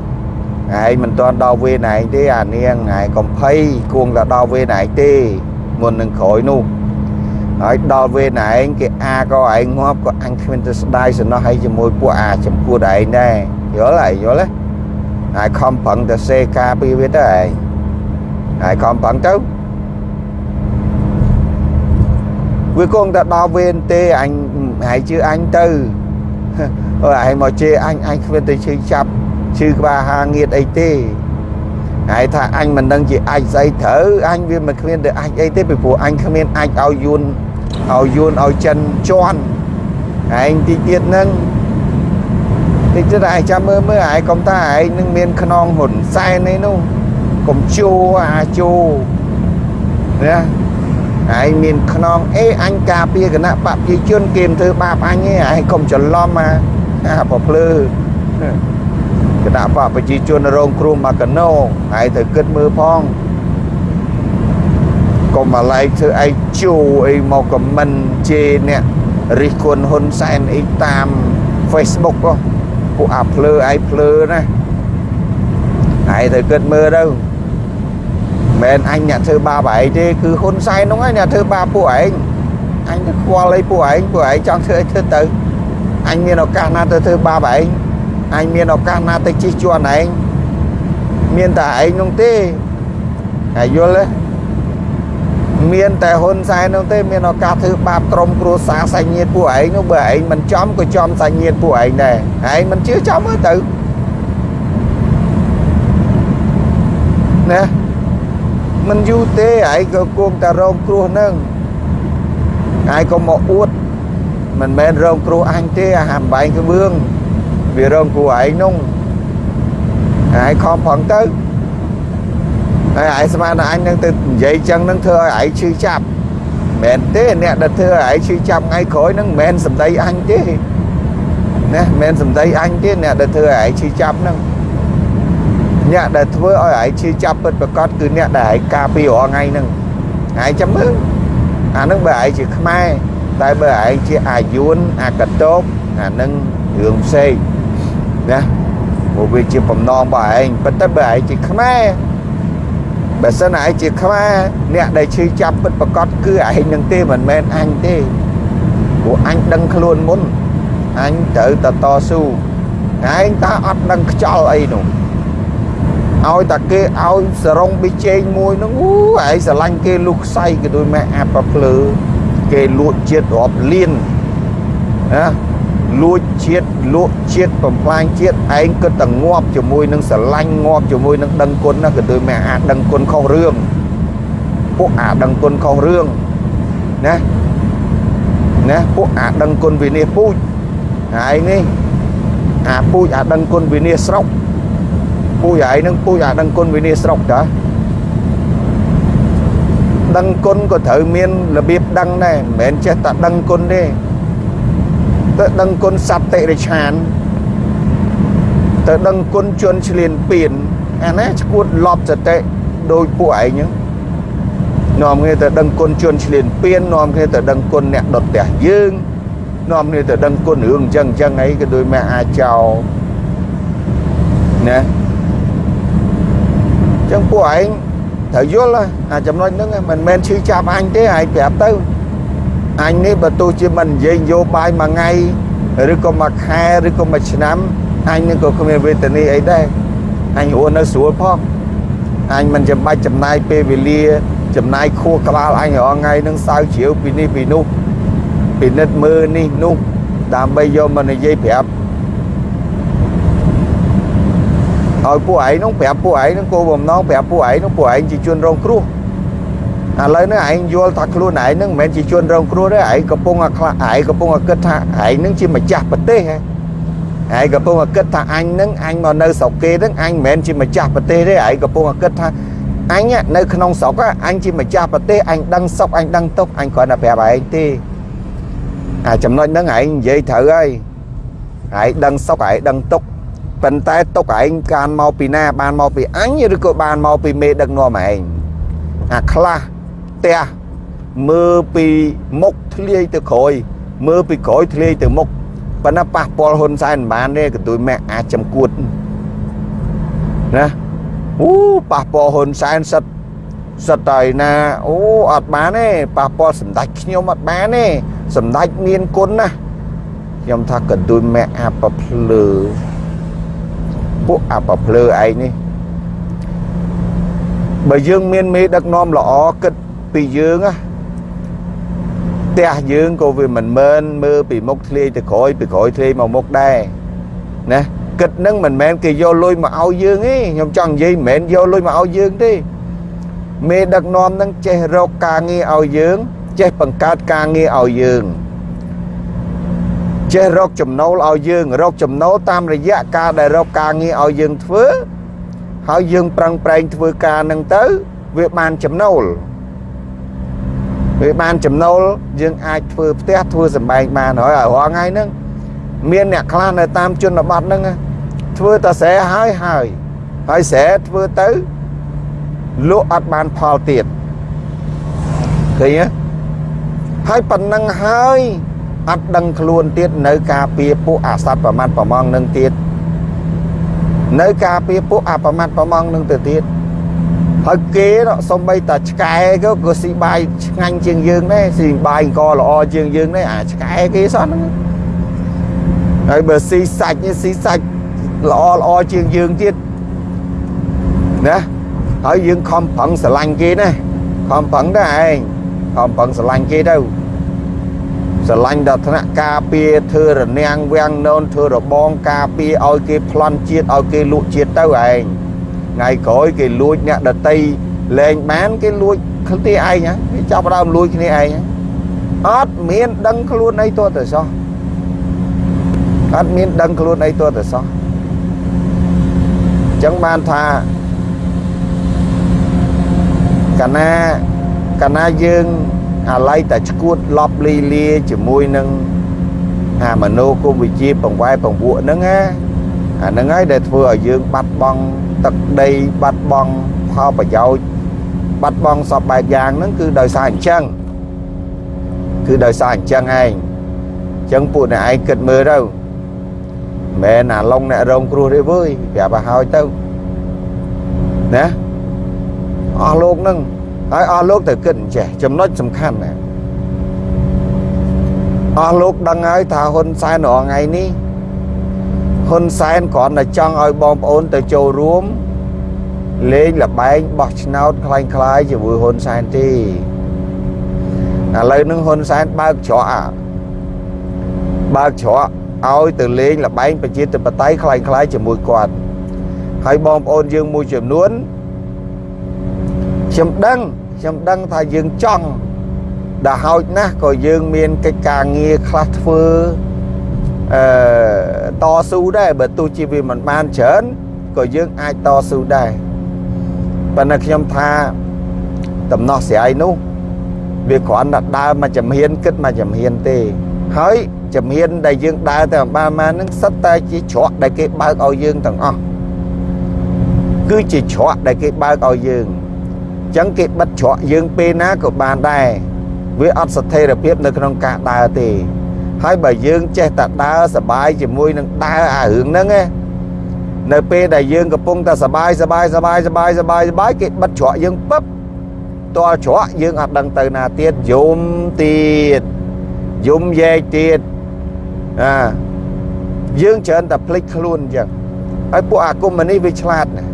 ឯងមិនទាន់ដល់វេនឯងទេអានាងឯងកំភៃគួងតែដល់វេនឯងទេមុននឹងក្រោយនោះហើយដល់វេនឯងគេអាក៏ឯងងាប់ក៏អញគ្មានទៅស្ដាយសំណោះឲ្យជាមួយពួកអាចំពោះឯងដែរយល់ហើយយល់ទេហើយខំប្រឹងទៅសេការពីវាទៅឯងហើយខំប្រឹងទៅ វាគង់តែដល់វេនទេអញហើយជឿអញទៅអើឯងមកជេរអញអញគ្មានទៅឈឺចាប់ឈឺក្បាលហាងៀតអីទេហើយថាអញមិនដឹងជាអាចស្អីត្រូវអញវាមិនគ្មានទៅអាចអីទេពីព្រោះអញគ្មានអាចឲ្យយួនឲ្យយួនឲ្យចិនជន់ឯងទីទៀតហ្នឹងតិចទៀតឯងចាំមើលមើលឯងកុំថាឯងនឹងមានខ្នងហ៊ុនសែនអីនោះកុំជួអាជូណា ឯងមានខ្នងអេអញការពារគណៈបព្វជិជនគេមិនធ្វើបាបអញទេឯងកុំច្រឡំអាអាប្រភ្លឺគណៈបព្វជិជនរងគ្រោះមកកណោឯងត្រូវគិតមើលផងកុំមកឡែកធ្វើឯងជួអីមកខមមិនជេរអ្នករិះគន់ហ៊ុនសែនអីតាម Facebook ពួកអាភ្លើឯងភ្លើណាឯងត្រូវគិតមើលទៅ មែនអញអ្នកធ្វើបាបឯងទេគឺហ៊ុនសែនហ្នឹងឯងអ្នកធ្វើបាបពួកឯងអញទៅខ្វល់អីពួកឯងពួកឯងចង់ធ្វើអីធ្វើទៅអញមានឱកាសណាទៅធ្វើបាបឯងអញមានឱកាសណាទៅជិះជាន់ឯងមានតែឯងនោះទេហើយយល់ទេមានតែហ៊ុនសែននោះទេមានឱកាសធ្វើបាបក្រុមគ្រួសារសាច់ញាតិពួកឯងនោះបើឯងមិនចំក៏ចំសាច់ញាតិពួកឯងដែរឯងមិនជឿចំមើលទៅណា មិនយូរទេឯងក៏គួងតែរងគ្រោះនឹងឯងក៏មកអួតមិនមែនរងគ្រោះអញទេអាហាំបែងក្បឿងវារងគ្រោះឯងនោះឯងខំប្រឹងទៅហើយឯងស្មានថាអញនឹងទៅនិយាយចឹងនឹងធ្វើឲ្យឯងឈឺចាប់មែនទេអ្នកដែលធ្វើឲ្យឯងឈឺចាប់ថ្ងៃក្រោយនឹងមិនមែនសម្ដីអញទេណាមិនមែនសម្ដីអញទេអ្នកដែលធ្វើឲ្យឯងឈឺចាប់នឹង អ្នកដែលធ្វើឲ្យឯងឈឺចាប់ពិតប្រកបគឺអ្នកដែលឯងការពីរាល់ថ្ងៃហ្នឹងឯងចាំមើលអាហ្នឹងបើឯងជាខ្មែរតែបើឯងជាអាយួនអាកតោបអាហ្នឹងរឿងផ្សេងណាព្រោះវាជាបំណងរបស់ឯងប៉ុន្តែបើឯងជាខ្មែរបើសិនឯងជាខ្មែរអ្នកដែលឈឺចាប់ពិតប្រកបគឺឯងនឹងទេមិនមែនអញទេព្រោះអញដឹងខ្លួនមុនអញត្រូវតតស៊ូឯងតើអត់ដឹងខ្ចល់អីនោះ ឲ្យតាគេឲ្យសរងប៊ីជេងមួយហ្នឹងអូឯងស្រឡាញ់គេលុះខ្សៃក៏ដូចម៉ែអាប្រភ្លើគេលួចជាតិរាប់លានណាលួចជាតិលក់ជាតិបំផ្លាញជាតិឯងគិតតែងាប់ជាមួយនឹងស្រឡាញ់ងាប់ជាមួយនឹងដឹងគុណណាក៏ដូចម៉ែអាដឹងគុណខុសរឿងពួកអាដឹងគុណខុសរឿងណាណាពួកអាដឹងគុណវិនិច្ឆ័យពូជហើយនេះអាពូជអាដឹងគុណវិនិច្ឆ័យស្រុក ពូជឯងនឹងពូជអាដឹងគុណវិនិច្ឆ័យស្រុកតាដឹងគុណក៏ត្រូវមានរបៀបដឹងដែរមិនមែនចេះតែដឹងគុណទេទៅដឹងគុណសត្វតិរិឆានទៅដឹងគុណជនឆ្លៀនពៀនអាណាឈួតលប់សតិដោយពួកឯងហ្នឹងនាំគ្នាទៅដឹងគុណជនឆ្លៀនពៀននាំគ្នាទៅដឹងគុណអ្នកដុតផ្ទះយើងនាំគ្នាទៅដឹងគុណរឿងអញ្ចឹងអញ្ចឹងអីក៏ដោយម៉ែអាចោណា ចឹងពួកឯងត្រូវយល់អាចំណុចហ្នឹងមិនមែនឈឺចាប់អញទេឯងប្រាប់ទៅអញនេះបើទោះជាមិននិយាយនយោបាយមួយថ្ងៃឬក៏មួយខែឬក៏មួយឆ្នាំអញនឹងក៏គ្មានវេទនាអីដែរអញរស់នៅស្រួលផងអញមិនចាំបាច់ចំណាយពេលវេលា ចំណាយខួរក្បាលអញរាល់ថ្ងៃនឹងសើជ្រាវពីនេះពីនោះពិនិត្យមើលនេះនោះដើម្បីយកមកនិយាយប្រាប់ ឲ្យពួកឯងនោះប្រាប់ពួកឯងនឹងគោលបំណងប្រាប់ពួកឯងនោះពួកឯងជាជនរងគ្រោះឥឡូវនេះឯងយល់ថាខ្លួនឯងនឹងមិនមែនជាជនរងគ្រោះទេឯងកំពុងតែខ្លាឯងកំពុងតែគិតថាឯងនឹងជាម្ចាស់ប្រទេសហ៎ឯងកំពុងតែគិតថាអញនឹងអញមកនៅស្រុកគេនឹងអញមិនមែនជាម្ចាស់ប្រទេសទេឯងកំពុងតែគិតថាអញនៅក្នុងស្រុកអញជាម្ចាស់ប្រទេសអញដឹងសុខអញដឹងទុកអញគ្រាន់តែប្រាប់ឯងទេអាចំណុចហ្នឹងឯងនិយាយត្រូវហើយឯងដឹងសុខឯងដឹងទុក ប៉ុន្តែទុកឯងកានមកពីណា បានមកពីអញឬក៏បានមកពីមេដឹកនាំឯងអាខ្លះផ្ទះមើលពីមុខធ្លាយទៅក្រោយ មើលពីក្រោយធ្លាយទៅមុខប៉ុន្តែប៉ះពាល់ហ៊ុនសែនមិនបានទេក៏ទួយម៉ាក់អាចចំគួតណាអូប៉ះពាល់ហ៊ុនសែនសិតសិតតែណាអូអត់បានទេប៉ះពាល់សម្ដេចខ្ញុំអត់បានទេសម្ដេចមានគុណណាខ្ញុំថាក៏ទួយម៉ាក់អាប្រភ្លើ ពួកអាប្រភ្លើឯងនេះបើយើងមានមេដឹកនាំល្អគិតពីយើងណាទះយើងក៏វាមិនមែនមើលពីមុខធ្លាយទៅក្រោយពីក្រោយធ្លាយមកមុខដែរណាគិតនឹងមិនមែនគេយកលុយមកឲ្យយើងទេខ្ញុំចង់និយាយមិនមែនយកលុយមកឲ្យយើងទេមេដឹកនាំនឹងចេះរកការងារឲ្យយើង ចេះបង្កើតការងារឲ្យយើង ចេះរកចំណូលឲ្យយើង រកចំណូលតាមរយៈការដែលរកការងារឲ្យយើងធ្វើហើយយើងប្រឹងប្រែងធ្វើការនឹងទៅ វាបានចំណូលវាបានចំណូលយើងអាចធ្វើផ្ទះធ្វើសម្បែងបានហើយរាល់ថ្ងៃហ្នឹងមានអ្នកខ្លះនៅតាមជនបទហ្នឹងធ្វើតែស្រែហើយហើយហើយស្រែធ្វើទៅលក់អត់បានផលទៀតឃើញទេហើយប៉ុណ្ណឹងហើយ អត់ដឹងខ្លួនទៀតនៅការពារពួកអាសត្វប្រមាត់ប្រមងនឹងទៀតនៅការពារពួកអាប្រមាត់ប្រមងនឹងទៅទៀតហើយគេសំបីតាឆ្កែក៏ក៏ស៊ីបាយឆ្ងាញ់ជាងយើងដែរស៊ីបាយអង្គល្អជាងយើងដែរអាឆ្កែគេសោះហ្នឹងហើយបើស៊ីសាច់នេះស៊ីសាច់ល្អល្អជាងយើងទៀតណាហើយយើងខំប្រឹងស្រឡាញ់គេណាខំប្រឹងដែរឯងខំប្រឹងស្រឡាញ់គេទៅ ស្រឡាញ់ដល់ថ្នាក់ការពារធ្វើរនាំងវាំងនោនធ្វើរបងការពារឲ្យគេប្លន់ជាតិឲ្យគេលក់ជាតិទៅឯងថ្ងៃក្រោយគេលួចអ្នកដតីលែងបានគេលួចគ្នាឯងគេចាប់ដើមលួចគ្នាឯងអត់មានដឹងខ្លួនអីទោះតែសោះអត់មានដឹងខ្លួនអីទោះតែសោះចឹងបានថាកាលណាកាលណាយើង អាឡ័យតែឈួតលប់លីលាជាមួយនឹងអាមโนគមវិជាបង្វែបង្ពួកហ្នឹងណាអាហ្នឹងហើយដែលធ្វើឲ្យយើងបាត់បង់ទឹកដីបាត់បង់ផលប្រយោជន៍បាត់បង់សពបែបយ៉ាងហ្នឹងគឺដោយសារអញ្ចឹងគឺដោយសារអញ្ចឹងឯងអញ្ចឹងពួកអ្នកឯងគិតមើលទៅមែនអាឡុងអ្នករងគ្រោះទេវើយប្រាប់ឲ្យហើយទៅណាអស់លោកនឹង ហើយអស់លោកទៅគិតអញ្ចេះចំណុចសំខាន់ណាអស់លោកដឹងហើយថាហ៊ុនសែនរងថ្ងៃនេះហ៊ុនសែនគ្រាន់តែចង់ឲ្យបងប្អូនទៅចូលរួមលេងលបែងបោះឆ្នោតคล้ายៗជាមួយហ៊ុនសែនទេឥឡូវនឹងហ៊ុនសែនបើកច្រកអាបើកច្រកឲ្យទៅលេងលបែងប្រជាធិបតេយ្យคล้ายៗជាមួយគាត់ហើយបងប្អូនយើងមួយចំនួន ខ្ញុំដឹងខ្ញុំដឹងថាយើងចង់ដល់ហោចណាស់ក៏យើងមានកិច្ចការងារខ្លះធ្វើអឺតស៊ូដែរបើទោះជាវាមិនបានច្រើនក៏យើងអាចតស៊ូដែរប៉ុន្តែខ្ញុំថាដំណោះស្រាយនោះវាគ្រាន់តែដើរមកចំហៀនគិតមកចំហៀនទេ ហើយចំហៀនដែលយើងដើរទៅអំបានមកនឹងសិតតែជាច្រកដែលគេបើកឲ្យយើងទាំងអស់គឺជាច្រកដែលគេបើកឲ្យយើងអញ្ចឹងគេបិទច្រកយើងពេលណាក៏បានដែរវាអត់ស្ថិរភាពនៅក្នុងការដើរទេ ហើយបើយើងចេះតែដើរសបាយជាមួយនឹងដើរអារឿងហ្នឹងណានៅពេលដែលយើងកំពុងតែសបាយសបាយសបាយសបាយសបាយសបាយគេបិទច្រកយើងពឹបតលច្រកយើងអត់ដឹងទៅណាទៀតយំទៀតយំយ៉ែកទៀតអាយើងច្រើនតែភ្លេចខ្លួនអញ្ចឹងហើយពួកអាគមនេះវាឆ្លាតណា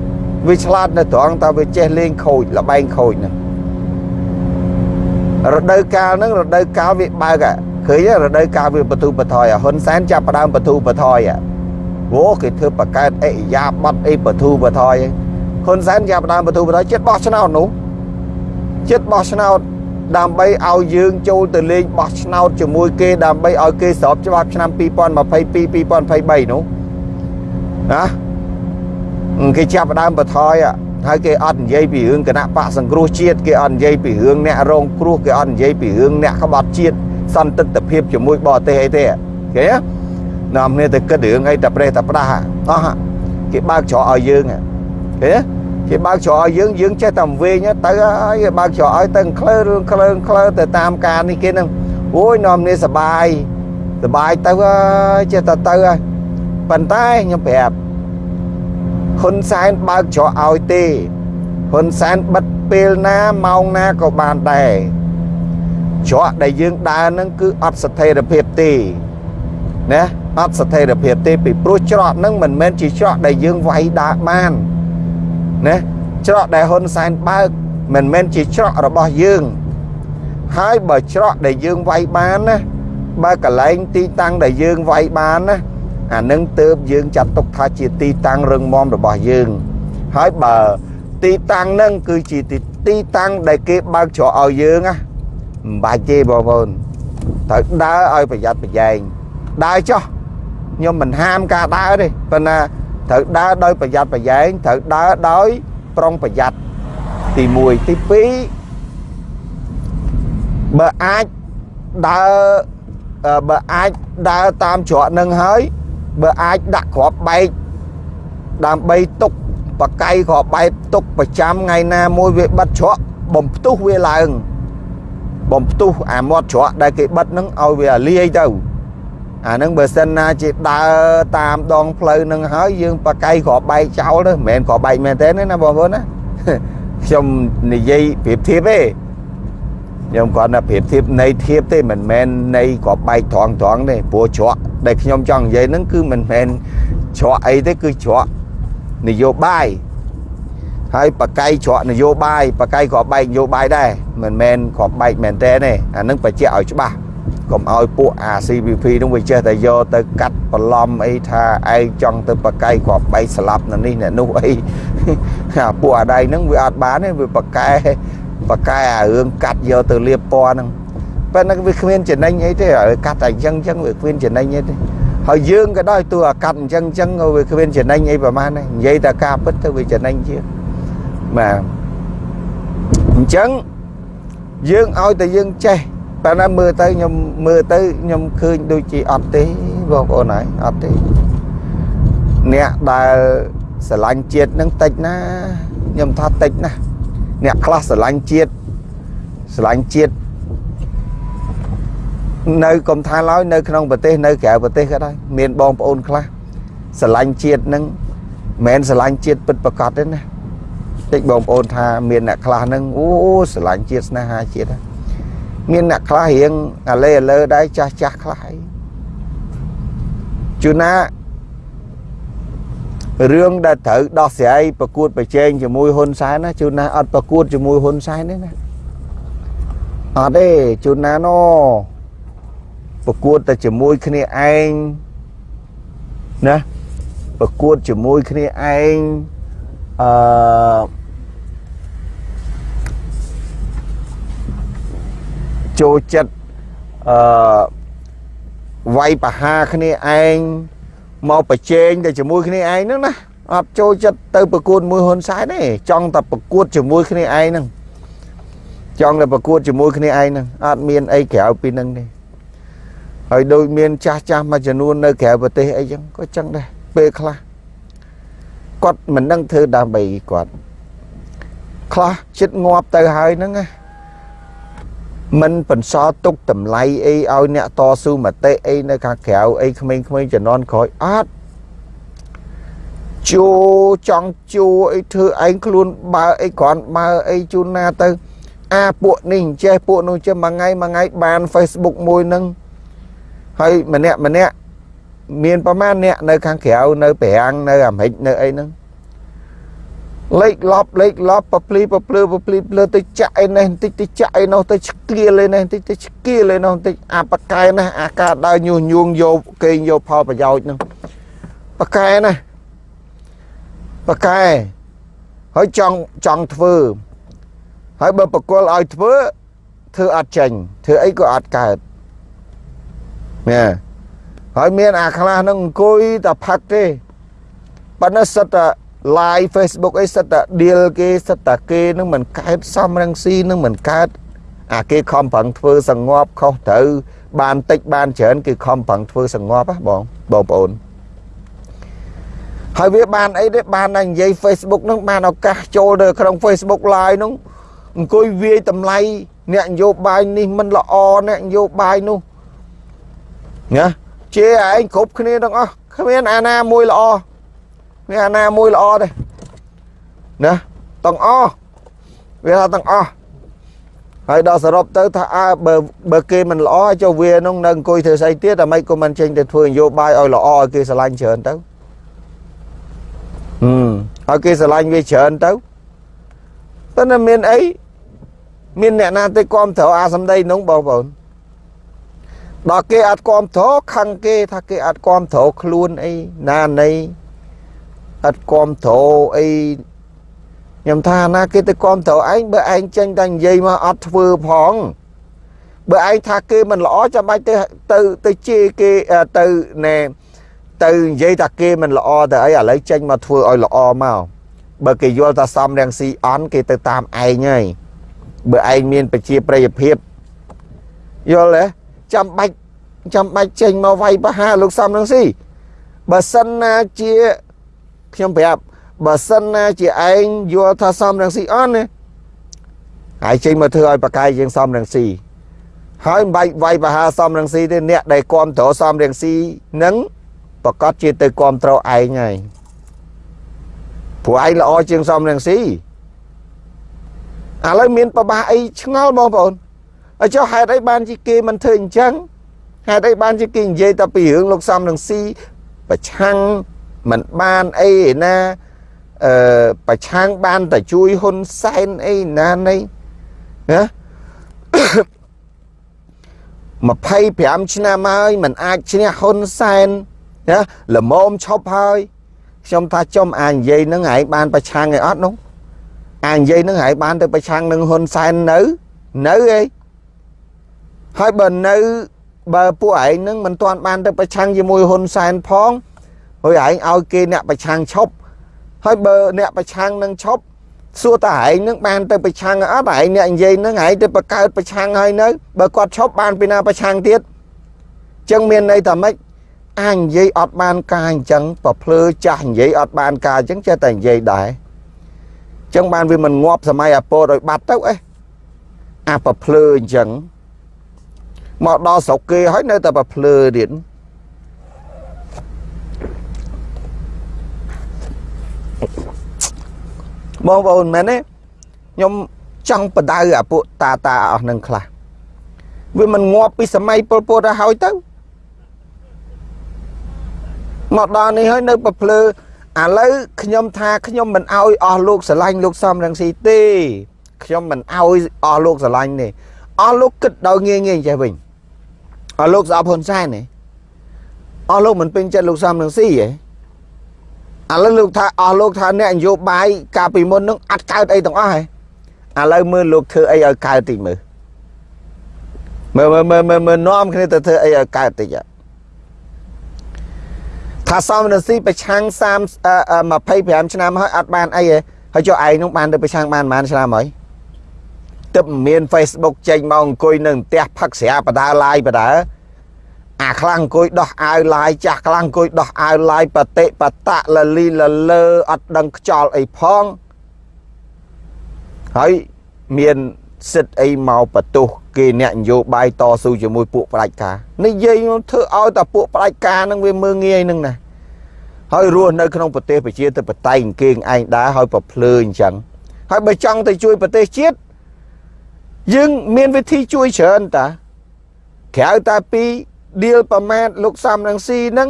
វាឆ្លាតនៅត្រង់តែវាចេះលេងខូចលបែងខូចហ្នឹងរដូវកាលហ្នឹងរដូវកាលវាបើកឃើញរដូវកាលវាបទូបថយហ៊ុនសែនចាប់ផ្ដើមបទូបថយអូគេធ្វើបកកើតអិយាបត់អីបទូបថយហ៊ុនសែនចាប់ផ្ដើមបទូបថយចិត្តបោះឆ្នោតនោះចិត្តបោះឆ្នោតដើម្បីឲ្យយើងចូលទៅលេងបោះឆ្នោតជាមួយគេដើម្បីឲ្យគេស្របច្បាប់ឆ្នាំ2022 2023នោះណា គេចាប់ផ្ដើមបថយហើយគេអត់និយាយពីរឿងគណៈបកសង្គ្រោះជាតិគេអត់និយាយពីរឿងអ្នករងគ្រោះគេអត់និយាយពីរឿងអ្នកក្បត់ជាតិសន្តិភាពជាមួយបរទេសអីទេគេនាំគ្នាទៅគិតរឿងអីតែប្រេះតែផ្ដាស់អស់គេបើកច្រកឲ្យយើងគេគេបើកច្រកឲ្យយើងយើងចេះតែវិញទៅហើយគេបើកច្រកឲ្យទៅក្លើរឿងក្លើងក្លើទៅតាមការនេះគេនឹងអូយនាំគ្នាសបាយសបាយទៅហើយចេះតែទៅហើយប៉ុន្តែខ្ញុំប្រាប់ ហ៊ុនសែនបើកច្រកឲ្យទេហ៊ុនសែនបិទពេលណាម៉ោងណាក៏បានដែរច្រកដែលយើងដើរហ្នឹងគឺអត់ស្ថិរភាពទេណាអត់ស្ថិរភាពទេពីព្រោះច្រកហ្នឹងមិនមែនជាច្រកដែលយើងវាយដើរបានណាច្រកដែលហ៊ុនសែនបើកមិនមែនជាច្រករបស់យើងហើយបើច្រកដែលយើងវាយបានណាបើកន្លែងទីតាំងដែលយើងវាយបានណា អានឹងទៅយើងចាត់ទុកថាជាទីតាំងរឹងមាំរបស់យើង ហើយបើទីតាំងហ្នឹងគឺជាទីតាំងដែលគេបើកច្រកឲ្យយើងណាមិនបាច់ទេបងប្អូនត្រូវដើរឲ្យប្រយ័ត្នប្រយែងដើរចុះខ្ញុំមិនហាមការដើរទេប៉ុន្តែត្រូវដើរដោយប្រយ័ត្នប្រយែងត្រូវដើរដោយប្រុងប្រយ័ត្នទី1ទី2បើអាចដើរបើអាចដើរតាមច្រកនឹងហើយ បើអាចដាក់គ្រាប់បែកដើម្បីទុកបកៃគ្រាប់បែកទុកប្រចាំថ្ងៃណាមួយវាបិទច្រកបំផ្ទុះវាឡើងបំផ្ទុះអាមាត់ច្រកដែលគេបិទនឹងឲ្យវាលាយទៅអានឹងបើសិនណាជាដើរតាមដងផ្លូវនឹងហើយយើងបកៃគ្រាប់បែកចោលទៅមិនមែនគ្រាប់បែកមែនទេណាបងប្អូនណាខ្ញុំនិយាយប្រៀបធៀបទេ ខ្ញុំគាត់ថាប្រៀបធៀបនៃធៀបទេមិនមែននៃគ្រាប់បែកត្រង់ត្រង់ទេព្រោះច្រកដែលខ្ញុំចង់និយាយហ្នឹងគឺមិនមែនច្រកអីទេគឺច្រកនយោបាយហើយបកៃច្រកនយោបាយបកៃគ្រាប់បែកនយោបាយដែរមិនមែនគ្រាប់បែកមែនទេអានឹងបញ្ជាក់ឲ្យច្បាស់កុំឲ្យពួកអា CVP នោះវាចេះតែយកទៅកាត់បន្លំអីថាឯងចង់ទៅបកៃគ្រាប់បែកស្លាប់នៅនេះអ្នកនោះអីអាពួកអាដៃហ្នឹងវាអត់បានទេវាបកែ បកែអារឿងកាត់យកទៅលាបពណ៌ហ្នឹងប៉ុន្តែវាគ្មានចំណេញអីទេឲ្យកាត់តែអញ្ចឹងអញ្ចឹងវាគ្មានចំណេញអីទេហើយយើងក៏ដោយទោះអាកាត់អញ្ចឹងអញ្ចឹងវាគ្មានចំណេញអីប្រហែលដែរនិយាយតែការពិតទៅវាចំណេញជាបាទអញ្ចឹងយើងឲ្យតែយើងចេះតែណាមើលទៅខ្ញុំមើលទៅខ្ញុំឃើញដូចជាអត់ទេបងប្អូនហើយអត់ទេអ្នកដែលស្រឡាញ់ជាតិនឹងតិចណាខ្ញុំថាតិចណា អ្នកខ្លះស្រឡាញ់ជាតិស្រឡាញ់ជាតិនៅកុំថាឡើយនៅក្នុងប្រទេសនៅក្រៅប្រទេសក៏ដោយមានបងប្អូនខ្លះស្រឡាញ់ជាតិនឹងមិនមែនស្រឡាញ់ជាតិពិតប្រកបទេណាតិចបងប្អូនថាមានអ្នកខ្លះនឹងអូស្រឡាញ់ជាតិស្នេហាជាតិមានអ្នកខ្លះរៀងអាលេអាលើដែរចាស់ចាស់ខ្លះអីជួនណា រឿងដែលត្រូវដោះស្រាយប្រកួតប្រជែងជាមួយហ៊ុនសែនណាជួនណាអត់ប្រកួតជាមួយហ៊ុនសែនទេណាអត់ទេជួនណាណូប្រកួតតែជាមួយគ្នាឯងណាប្រកួតជាមួយគ្នាឯងអឺចូលចិត្តអឺវាយបហាគ្នាឯង មកប្រជែងតែជាមួយគ្នាឯងហ្នឹងណាអត់ចូលចិត្តទៅប្រកួតមួយហ៊ុនសែនទេចង់តែប្រកួតជាមួយគ្នាឯងហ្នឹងចង់តែប្រកួតជាមួយគ្នាឯងហ្នឹងអត់មានអីក្រៅពីហ្នឹងទេហើយដូចមានចាស់ចាស់មួយចំនួននៅក្រៅប្រទេសអីចឹងក៏ចឹងដែរពេលខ្លះគាត់មិនដឹងធ្វើដើម្បីគាត់ខ្លះចិត្តងាប់ទៅហើយហ្នឹងណា មិនបន្សល់ទុកតម្លៃអីឲ្យអ្នកតស៊ូមតិអីនៅខាងក្រៅអីក្មេងៗជំនាន់ក្រោយអត់ជួចង់ជួអីធ្វើឯងខ្លួនបើអីគ្រាន់បើអីជូនណាទៅ អាពួកនេះចេះពួកនោះចេះមួយថ្ងៃមួយថ្ងៃបាន Facebook មួយនឹងហើយម្នាក់ម្នាក់មានប្រមាណអ្នកនៅខាងក្រៅនៅប្រាំងនៅអាមេរិកនៅអីហ្នឹង លេខលប់លេខលប់ប្រភ្លីប្រភ្លឺប្រភ្លីភ្លឺទៅចាក់អីនេះបន្តិចទៅចាក់អីនោះទៅឆ្កៀលអីនេះបន្តិចទៅឆ្កៀលអីនោះបន្តិចអាបកែណាអាការដើរញុះញង់យកគេងយកផលប្រយោជន៍ហ្នឹងបកែណាបកែហើយចង់ចង់ធ្វើហើយបើបកគលឲ្យធ្វើធ្វើអត់ចេញធ្វើអីក៏អត់កើតណាហើយមានអាខ្លះហ្នឹងអង្គុយតែផឹកទេប៉ុន្តែសិតតែ live Facebook អីសិតតែ deal គេសិតតែគេនឹងមិនកើតសំរងស៊ីនឹងមិនកើតអាគេខំប្រឹងធ្វើសងប់ខុសត្រូវបានតិចបានច្រើនគេខំប្រឹងធ្វើសងប់ហ៎បងបងប្អូនហើយវាបានអីទេបានតែនិយាយ Facebook នឹងបានឱកាសចូលទៅក្នុង Facebook Live នោះអង្គុយវាយតម្លៃអ្នកនយោបាយនេះមិនល្អអ្នកនយោបាយនោះណាជាឯងគ្រប់គ្នាទាំងអស់គ្មានអាណាមួយល្អ មានអាណាមួយល្អទេណាទាំងអស់វាថាទាំងអស់ហើយដល់សរុបទៅថាអើបើបើគេមិនល្អចុះវានោះនៅអង្គុយធ្វើស្អីទៀតតែមិនក៏មិនចេញទៅធ្វើនយោបាយឲ្យល្អឲ្យគេស្រឡាញ់ច្រើនទៅហឹមឲ្យគេស្រឡាញ់វាច្រើនទៅប៉ុន្តែមានអីមានអ្នកណាទៅគ្រប់គ្រងអាសម្ដីនោះបងប្អូនដល់គេអត់គ្រប់គ្រងខឹងគេថាគេអត់គ្រប់គ្រងខ្លួនអីណានៃ អត់គ្រប់គ្រងអីខ្ញុំថាណាគេទៅគ្រប់គ្រងឯងបើឯងចេញតែនិយាយមកអត់ធ្វើផងបើឯងថាគេមិនល្អចាំបាច់ទៅទៅទៅជេរគេទៅណែទៅនិយាយថាគេមិនល្អទៅអីឥឡូវចេញមកធ្វើឲ្យល្អមកបើគេយល់ថាសំរងស៊ីអន់គេទៅតាមឯងហើយបើឯងមានប្រជាប្រិយភាពយល់ទេចាំបាច់ចាំបាច់ចេញមកវាយប្រហារលោកសំរងស៊ីបើសិនណាជា ខ្ញុំប្រាប់បើសិនណាជាឯងយល់ថាសំរងស៊ីអន់ណាហើយចេញមកធ្វើឲ្យប្រកាយជាងសំរងស៊ីហើយមិនបាច់វាយប្រហារសំរងស៊ីទេអ្នកដែលគ្រប់គ្រងសំរងស៊ីនឹងប្រកាសជាទៅគ្រប់គ្រងឯងហើយព្រោះឯងល្អជាងសំរងស៊ីឥឡូវមានប្របាអីឆ្ងល់បងប្អូនអញ្ចឹងហេតុអីបានជាគេមិនធ្វើអញ្ចឹងហេតុអីបានជាគេនិយាយតែពីរឿងលោកសំរងស៊ីប្រឆាំង មិនបានអីណាអឺប្រឆាំងបានតែជួយហ៊ុនសែនអីណានៃណា25ឆ្នាំហើយมันអាចឈ្នះហ៊ុនសែនណាល្មមឈប់ហើយខ្ញុំថាចំអានិយាយនឹងឯងបានប្រឆាំងឯអត់នោះអានិយាយនឹងឯងបានទៅប្រឆាំងនឹងហ៊ុនសែននៅនៅអីហើយបើនៅបើពួកឯងនឹងមិនទាន់បានទៅប្រឆាំងជាមួយហ៊ុនសែនផង ហើយឯងឲ្យគេអ្នកប្រឆាំងឈប់ហើយបើអ្នកប្រឆាំងនឹងឈប់សួរតើឯងនឹងបានទៅប្រឆាំងអត់ឯងអ្នកនិយាយនឹងឯងទៅបង្កើតប្រឆាំងហើយនៅបើគាត់ឈប់បានពីណាប្រឆាំងទៀតចឹងមានន័យថាម៉េចអានិយាយអត់បានការអញ្ចឹងប្រភ្លើចាស់និយាយអត់បានការអញ្ចឹងចេះតែនិយាយដែរចឹងបានវាមិនងាប់សម័យអាពោតឲ្យបាត់ទៅអេអាប្រភ្លើអញ្ចឹងមកដល់ស្រុកគេហើយនៅតែប្រភ្លើទៀត បងប្អូនមែនទេខ្ញុំចង់បដៅអាពួកតាតាអស់នឹងខ្លះវាមិនងាប់ពីសម័យពលពតទៅហើយទៅមកដល់នេះហើយនៅប្រភ្លើឥឡូវខ្ញុំថាខ្ញុំមិនអោយអស់លោកស្រឡាញ់លោកសំរងស៊ីទេខ្ញុំមិនអោយអស់លោកស្រឡាញ់ទេអស់លោកគិតដល់ងាយងាយចេះវិញអស់លោកស្អប់ហ៊ុនសែនទេអស់លោកមិនពេញចិត្តលោកសំរងស៊ីទេ ឥឡូវលោកថាអស់លោកថាអ្នកនយោបាយកាលពីមុននឹងអត់កើតអីទាំងអស់ហ៎ឥឡូវមើលលោកធ្វើអីឲ្យកើតតិចមើលមើលមើលមើលមើលនាំគ្នាទៅធ្វើអីឲ្យកើតតិចថាសំរងស៊ីប្រឆាំង30 25ឆ្នាំហើយអត់បានអីទេហើយចុះឯងនោះបានទៅប្រឆាំងបានប៉ុន្មានឆ្នាំហើយទឹកមាន Facebook ចេញមកអង្គុយនៅផ្ទះផឹកស្រាបដាឡាយបដា អាខ្លាំងអង្គុយដោះអាវឡាយចាស់ខ្លាំងអង្គុយដោះអាវឡាយបតិបតៈលលីលលើអត់ដឹងខ្ចល់អីផងហើយមានសិទ្ធអីមកបន្ទោសគេអ្នកនយោបាយតស៊ូជាមួយពួកផ្ដាច់ការនិយាយធ្វើឲ្យតែពួកផ្ដាច់ការនឹងវាមើងងាយនឹងណាហើយរស់នៅក្នុងប្រទេសប្រជាធិបតេយ្យគេងឯងដែរហើយប្រភ្លើអញ្ចឹងហើយបើចង់ទៅជួយប្រទេសជាតិយើងមានវិធីជួយច្រើនតាក្រៅតែពី ឌីលប្រមាថលោកសំរងស៊ីហ្នឹង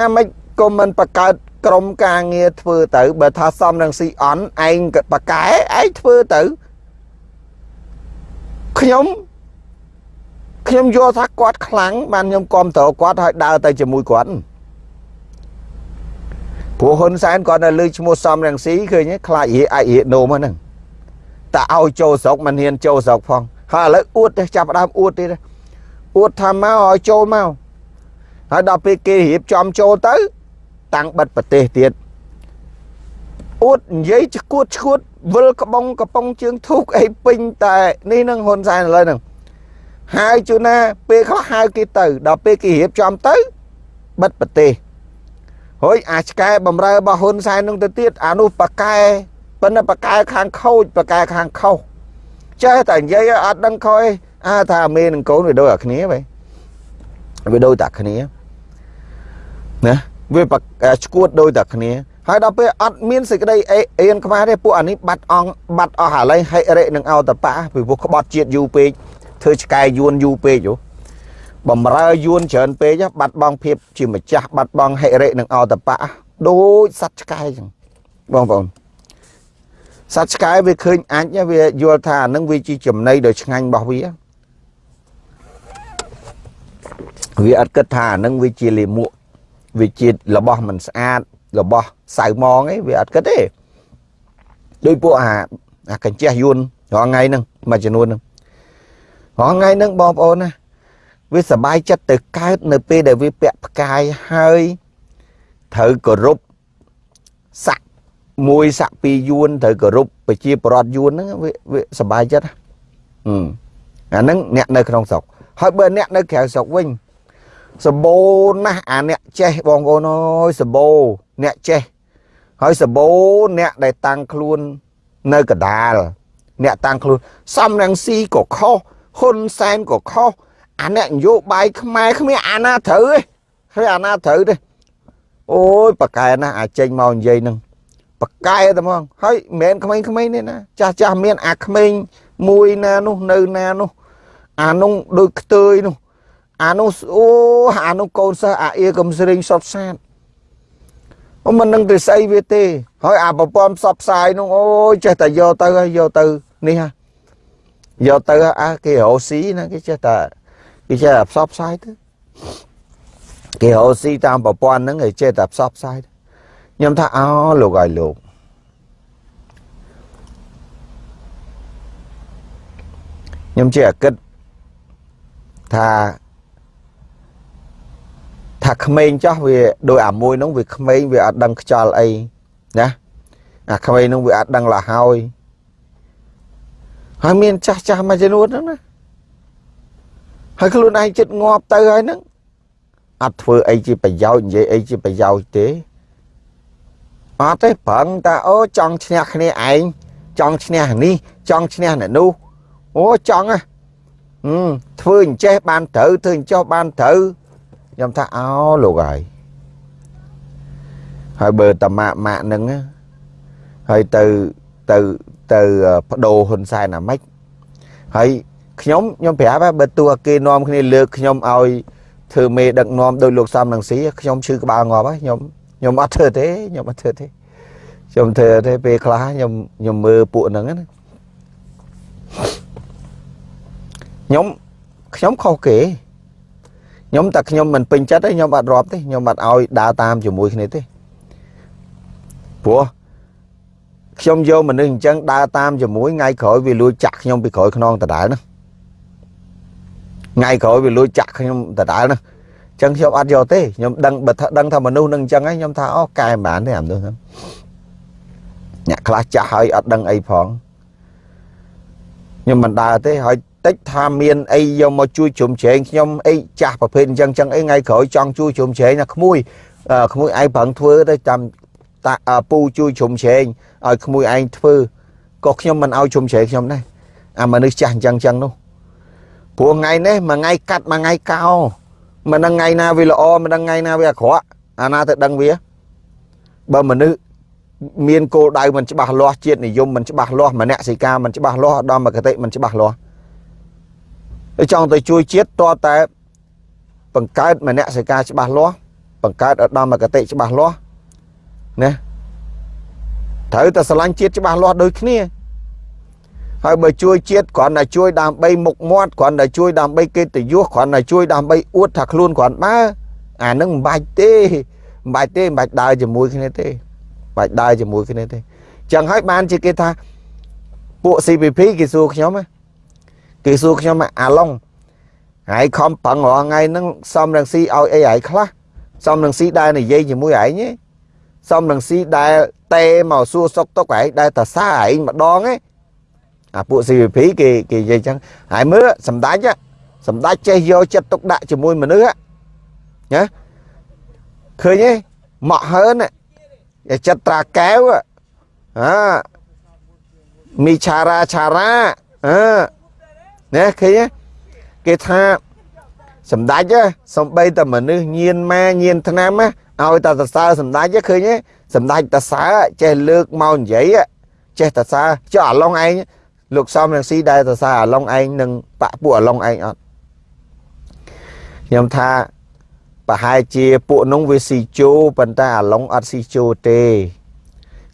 អាមិនក៏មិនបង្កើតក្រុមការងារធ្វើទៅបើថាសំរងស៊ីអន់ឯងបកែឯងធ្វើទៅខ្ញុំខ្ញុំយល់ថាគាត់ខ្លាំងបានខ្ញុំគាំទ្រគាត់ហើយដើរទៅជាមួយគាត់ព្រោះហ៊ុនសែនគាត់នៅលើឈ្មោះសំរងស៊ីឃើញខ្លាចរៀអាចរៀនោមហ្នឹងតែឲ្យចូលស្រុកមិនហ៊ានចូលស្រុកផងហើយឥឡូវអួតទៅចាប់ដើមអួតទៀត អួតថាមកឲ្យចូលមកហើយដល់ពេលគេរៀបចំចូលទៅ តាំងបិទប្រទេសទៀតអួតនិយាយឈួតឈួតវិលក្បងកំប៉ុងជើងធូកអីពេញតែនេះនឹងហ៊ុនសែនឥឡូវហ្នឹងហើយជួនណា ពេលខ្លះហៅគេទៅ ដល់ពេលគេរៀបចំទៅបិទប្រទេសហើយអាឆ្កែបំរើរបស់ហ៊ុនសែននឹងទៅទៀតអានោះប៉កែប៉ុន្តែប៉កែខាងខូចប៉កែខាងខុសចេះតែនិយាយអត់ដឹងខុសអី អាថាអាមេនឹងកូនវាដូចអាគ្នាបែវាដូចតែគ្នាណាវាឈួតដូចតែគ្នាហើយដល់ពេលអត់មានសេចក្តីអេអៀនខ្មែរទេពួកអានេះបាត់អង្គបាត់អស់ឥឡូវហិរិនឹងអោតប៉ាពីពួកក្បត់ជាតិយូរពេកធ្វើឆ្កែយួនយូរពេកហ៎បំរើយួនច្រើនពេកបាត់បង់ភាពជាម្ចាស់បាត់បង់ហិរិនឹងអោតប៉ាដូចសត្វឆ្កែចឹងបងប្អូនសត្វឆ្កែវាឃើញអាចវាយល់ថាអានឹងវាជាចំណីដ៏ឆ្ងាញ់របស់វា វាអត់គិតថាអានឹងវាជាលាមកវាជារបស់មិនស្អាតរបស់សៅម៉ងឯងវាអត់គិតទេដោយពួកអាអាកញ្ចេះយួនរាល់ថ្ងៃហ្នឹងមួយចំនួនហ្នឹងរាល់ថ្ងៃហ្នឹងបងប្អូនណាវាសบายចិត្តទៅកើតនៅពេលដែលវាពាក់ផ្កាយហើយត្រូវគោរពស័កមួយស័កពីរយួនត្រូវគោរពប្រជាប្រដ្ឋយួនហ្នឹងវាវាសบายចិត្តហឹមអាហ្នឹងអ្នកនៅក្នុងស្រុក ហើយបើអ្នកនៅក្រៅស្រុកវិញសម្បូរណាស់អាអ្នកចេះបងប្អូនអើយសម្បូរអ្នកចេះហើយសម្បូរអ្នកដែលតាំងខ្លួននៅកដាល អ្នកតាំងខ្លួនសំរងស៊ីក៏ខុសហ៊ុនសែនក៏ខុសអាអ្នកនយោបាយខ្មែរគ្មានអាណាត្រូវទេគ្មានអាណាត្រូវទេអូយប៉កែណាអាចេញមកនិយាយនឹងប៉កែតែហ្មងហើយមិនមែនក្មេងៗទេណាចាស់ចាស់មានអាក្មេងមួយណានោះនៅណានោះ អានោះដូចខ្ទើយនោះអានោះអូអានោះកូនសិស្សអាអៀកំស្រីសុតសាតអូមិននឹងទៅស្អីវាទេ ហើយអាប្រព័ន្ធផ្សព្វផ្សាយនោះអូយចេះតែយកទៅហើយយកទៅនេះហ่ะយកទៅអាគេរោស៊ីណាគេចេះតែគេចេះតែផ្សព្វផ្សាយទៅគេរោស៊ីតាមប្រព័ន្ធហ្នឹងគេចេះតែផ្សព្វផ្សាយខ្ញុំថាអូលោកឲ្យលោកខ្ញុំជាគិត ថាថាក្មេងចោះវាដោយអាមួយនោះវាក្មេងវាអត់ដឹងខ្យល់អីណាអាក្មេងនោះវាអត់ដឹងលហើយហើយមានចាស់ចាស់មួយចំនួនហ្នឹងណាហើយខ្លួនឯងចិត្តងាប់ទៅហើយហ្នឹងអត់ធ្វើអីជាប្រយោជន៍និយាយអីជាប្រយោជន៍ទេអត់ទេប្រឹងតាអូចង់ឈ្នះគ្នាឯងចង់ឈ្នះនេះចង់ឈ្នះអ្នកនោះអូចង់ហ៎ ធ្វើអញ្ចេះបានត្រូវធ្វើអញ្ចោះបានត្រូវខ្ញុំថាអោលោកហើយហើយបើតាម៉ាក់ម៉ាក់នឹងហើយទៅទៅទៅបដូរហ៊ុនសែនអាម៉េចហើយខ្ញុំខ្ញុំប្រាប់បើទោះគេនាំគ្នាលើកខ្ញុំឲ្យធ្វើមេដឹកនាំដោយលោកសំនឹងស៊ីខ្ញុំឈឺក្បាលងាប់ហើយខ្ញុំខ្ញុំអត់ធ្វើទេខ្ញុំអត់ធ្វើទេខ្ញុំធ្វើទេពេលខ្លះខ្ញុំខ្ញុំមើលពួកហ្នឹងណា ខ្ញុំខ្ញុំខុសគេខ្ញុំតែខ្ញុំមិនពេញចិត្តទេខ្ញុំអត់រាប់ទេខ្ញុំអត់ឲ្យដើរតាមជាមួយគ្នាទេព្រោះខ្ញុំយកមនុស្សអញ្ចឹងដើរតាមជាមួយថ្ងៃក្រោយវាលួចចាក់ខ្ញុំពីក្រោយខ្នងដដែលណាថ្ងៃក្រោយវាលួចចាក់ខ្ញុំដដែលណាអញ្ចឹងខ្ញុំអត់យកទេខ្ញុំដឹងបើថាដឹងថាមនុស្សនឹងអញ្ចឹងហើយខ្ញុំថាអូកែមិនបានទេអាមនុស្សហ្នឹងអ្នកខ្លះចាស់ហើយអត់ដឹងអីផងខ្ញុំមិនដើរទេហើយ តិចថាមានអីយកមកជួយជ្រុំជ្រែងខ្ញុំអីចាស់ប្រភេទអញ្ចឹងចឹងអីថ្ងៃក្រោយចង់ជួយជ្រុំជ្រែងណាក្មួយក្មួយឯងប្រឹងធ្វើទៅតាមតាពូជួយជ្រុំជ្រែងឲ្យក្មួយឯងធ្វើក៏ខ្ញុំមិនឲ្យជ្រុំជ្រែងខ្ញុំដែរអាមនុស្សចាស់អញ្ចឹងចឹងនោះព្រោះថ្ងៃនេះមួយថ្ងៃកាត់មួយថ្ងៃកោមិនដឹងថ្ងៃណាវាល្អមិនដឹងថ្ងៃណាវាអាក្រក់អាណាទៅដឹងវាបើមនុស្សមានគោលដៅមិនច្បាស់លាស់ជាតិនិយមមិនច្បាស់លាស់មនសិការមិនច្បាស់លាស់ដល់មកគតិមិនច្បាស់លាស់ ចង់ទៅជួយជាតិតតែ បង្កើតមនសិការច្បាស់លាស់បង្កើតឧត្តមគតិច្បាស់លាស់ណាត្រូវតែស្រឡាញ់ជាតិច្បាស់លាស់ដូចគ្នាហើយបើជួយជាតិគ្រាន់តែជួយដើម្បីមុខមាត់គ្រាន់តែជួយដើម្បីកិត្តិយសគ្រាន់តែជួយដើម្បីអួតថាខ្លួនគ្រាន់បើអានឹងមិនបាច់ទេមិនបាច់ទេមិនបាច់ដើរជាមួយគ្នាទេបាច់ដើរជាមួយគ្នាទេចឹងហើយបានជាគេថាពួក CPP គេសួរខ្ញុំណា គេសួរខ្ញុំអាឡុងហើយខំប្រឹងរាល់ថ្ងៃហ្នឹងសំរងស៊ីឲ្យអីហើយខ្លះសំរងស៊ីដែលនិយាយជាមួយឯងសំរងស៊ីដែលតេមកសួរសុកទុកឯងដែលតសាឯងម្ដងឯងអាពួក CVP គេគេនិយាយចឹងហើយមើលសម្ដេចសម្ដេចចេះយកចិត្តទុកដាក់ជាមួយមនុស្សណាឃើញទេមកហើនចិត្តត្រាកែវអាមីឆារ៉ាឆារ៉ាអឺ ណាឃើញគេថាសម្ដេចសំបីតែមនុស្សញៀនម៉ាញៀនឆ្នាំឲ្យតែសរសើរសម្ដេចឃើញទេសម្ដេចតសើចេះលើកមកនិយាយចេះតសើចុះអាឡុងឯងលោកសំរងស៊ីដែលតសើអាឡុងឯងនឹងបាក់ពួកអាឡុងឯងអត់ខ្ញុំថាប្រហែលជាពួកនោះវាស៊ីជូប៉ុន្តែអាឡុងអត់ស៊ីជូទេ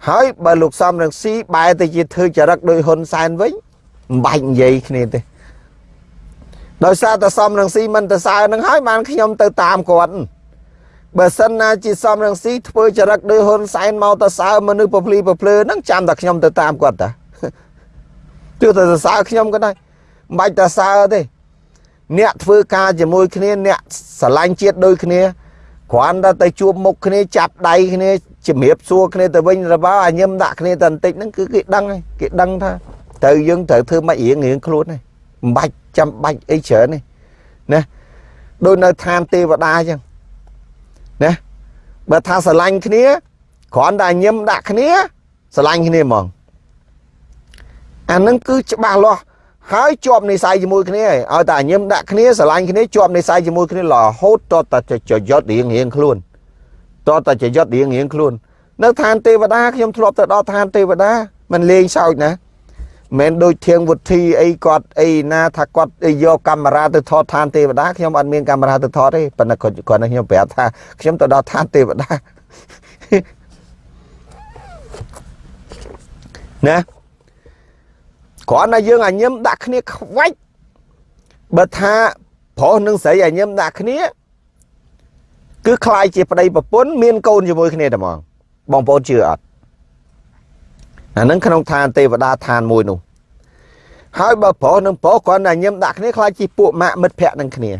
ហើយបើលោកសំរងស៊ីបែរទៅជាធ្វើចរិតដោយហ៊ុនសែនវិញមិនបាច់និយាយគ្នាទេ ដោយសារតែសំរងស៊ីមិនទៅសើនឹងហើយបានខ្ញុំទៅតាមគាត់បើសិនណាជាសំរងស៊ីធ្វើចរិតដោយហ៊ុនសែនមកទៅសើមនុស្សពភ្លីពភ្លើហ្នឹងចាំតែខ្ញុំទៅតាមគាត់តាទោះតែសរសើរខ្ញុំក៏ដោយមិនបាច់តែសើទេ អ្នកធ្វើការជាមួយគ្នាអ្នកស្រឡាញ់ជាតិដូចគ្នាគ្រាន់តែទៅជួបមុខគ្នាចាប់ដៃគ្នាជំរាបសួរគ្នាទៅវិញទៅមកអាញឹមដាក់គ្នាតែបន្តិចហ្នឹងគឺគេដឹងហើយគេដឹងថាត្រូវយើងត្រូវធ្វើម៉េចរៀងរៀងខ្លួនហើយមិនបាច់ ចាំបាច់អីច្រើនទេណាដូចនៅឋានទេវតាអញ្ចឹងណាបើថាស្រឡាញ់គ្នាគ្រាន់តែញឹមដាក់គ្នាស្រឡាញ់គ្នាហ្មងអានឹងគឺច្បាស់លាស់ហើយជាប់និស័យជាមួយគ្នាឲ្យតែញឹមដាក់គ្នាស្រឡាញ់គ្នាជាប់និស័យជាមួយគ្នារហូតតតែចយុតរៀងរៀងខ្លួនតតែចយុតរៀងរៀងខ្លួន នៅឋានទេវតាខ្ញុំធ្លាប់ទៅដល់ឋានទេវតាมันលេងសើចណា មិនដូចធៀងវុធីអីគាត់អីណាថាគាត់យកកាមេរ៉ាទៅថតឋានទេវតាខ្ញុំអត់មានកាមេរ៉ាទៅថតទេប៉ុន្តែគាត់គាត់ខ្ញុំប្រាប់ថាខ្ញុំទៅដល់ឋានទេវតាណាគ្រាន់តែយើងអាញឹមដាក់គ្នាខ្វាច់បើថាប្រុសនិងស្រីអាញឹមដាក់គ្នាគឺคล้ายជាប្តីប្រពន្ធមានកូនជាមួយគ្នាតែហ្មងបងប្អូនជឿអត់ អានឹងក្នុងឋានទេវតាឋានមួយនោះហើយបើប្រុសនិងប្រុសគាត់តែញឹមដាក់គ្នាខ្លាចជាពួកម៉ាក់មិត្តភ័ក្ដិនឹងគ្នា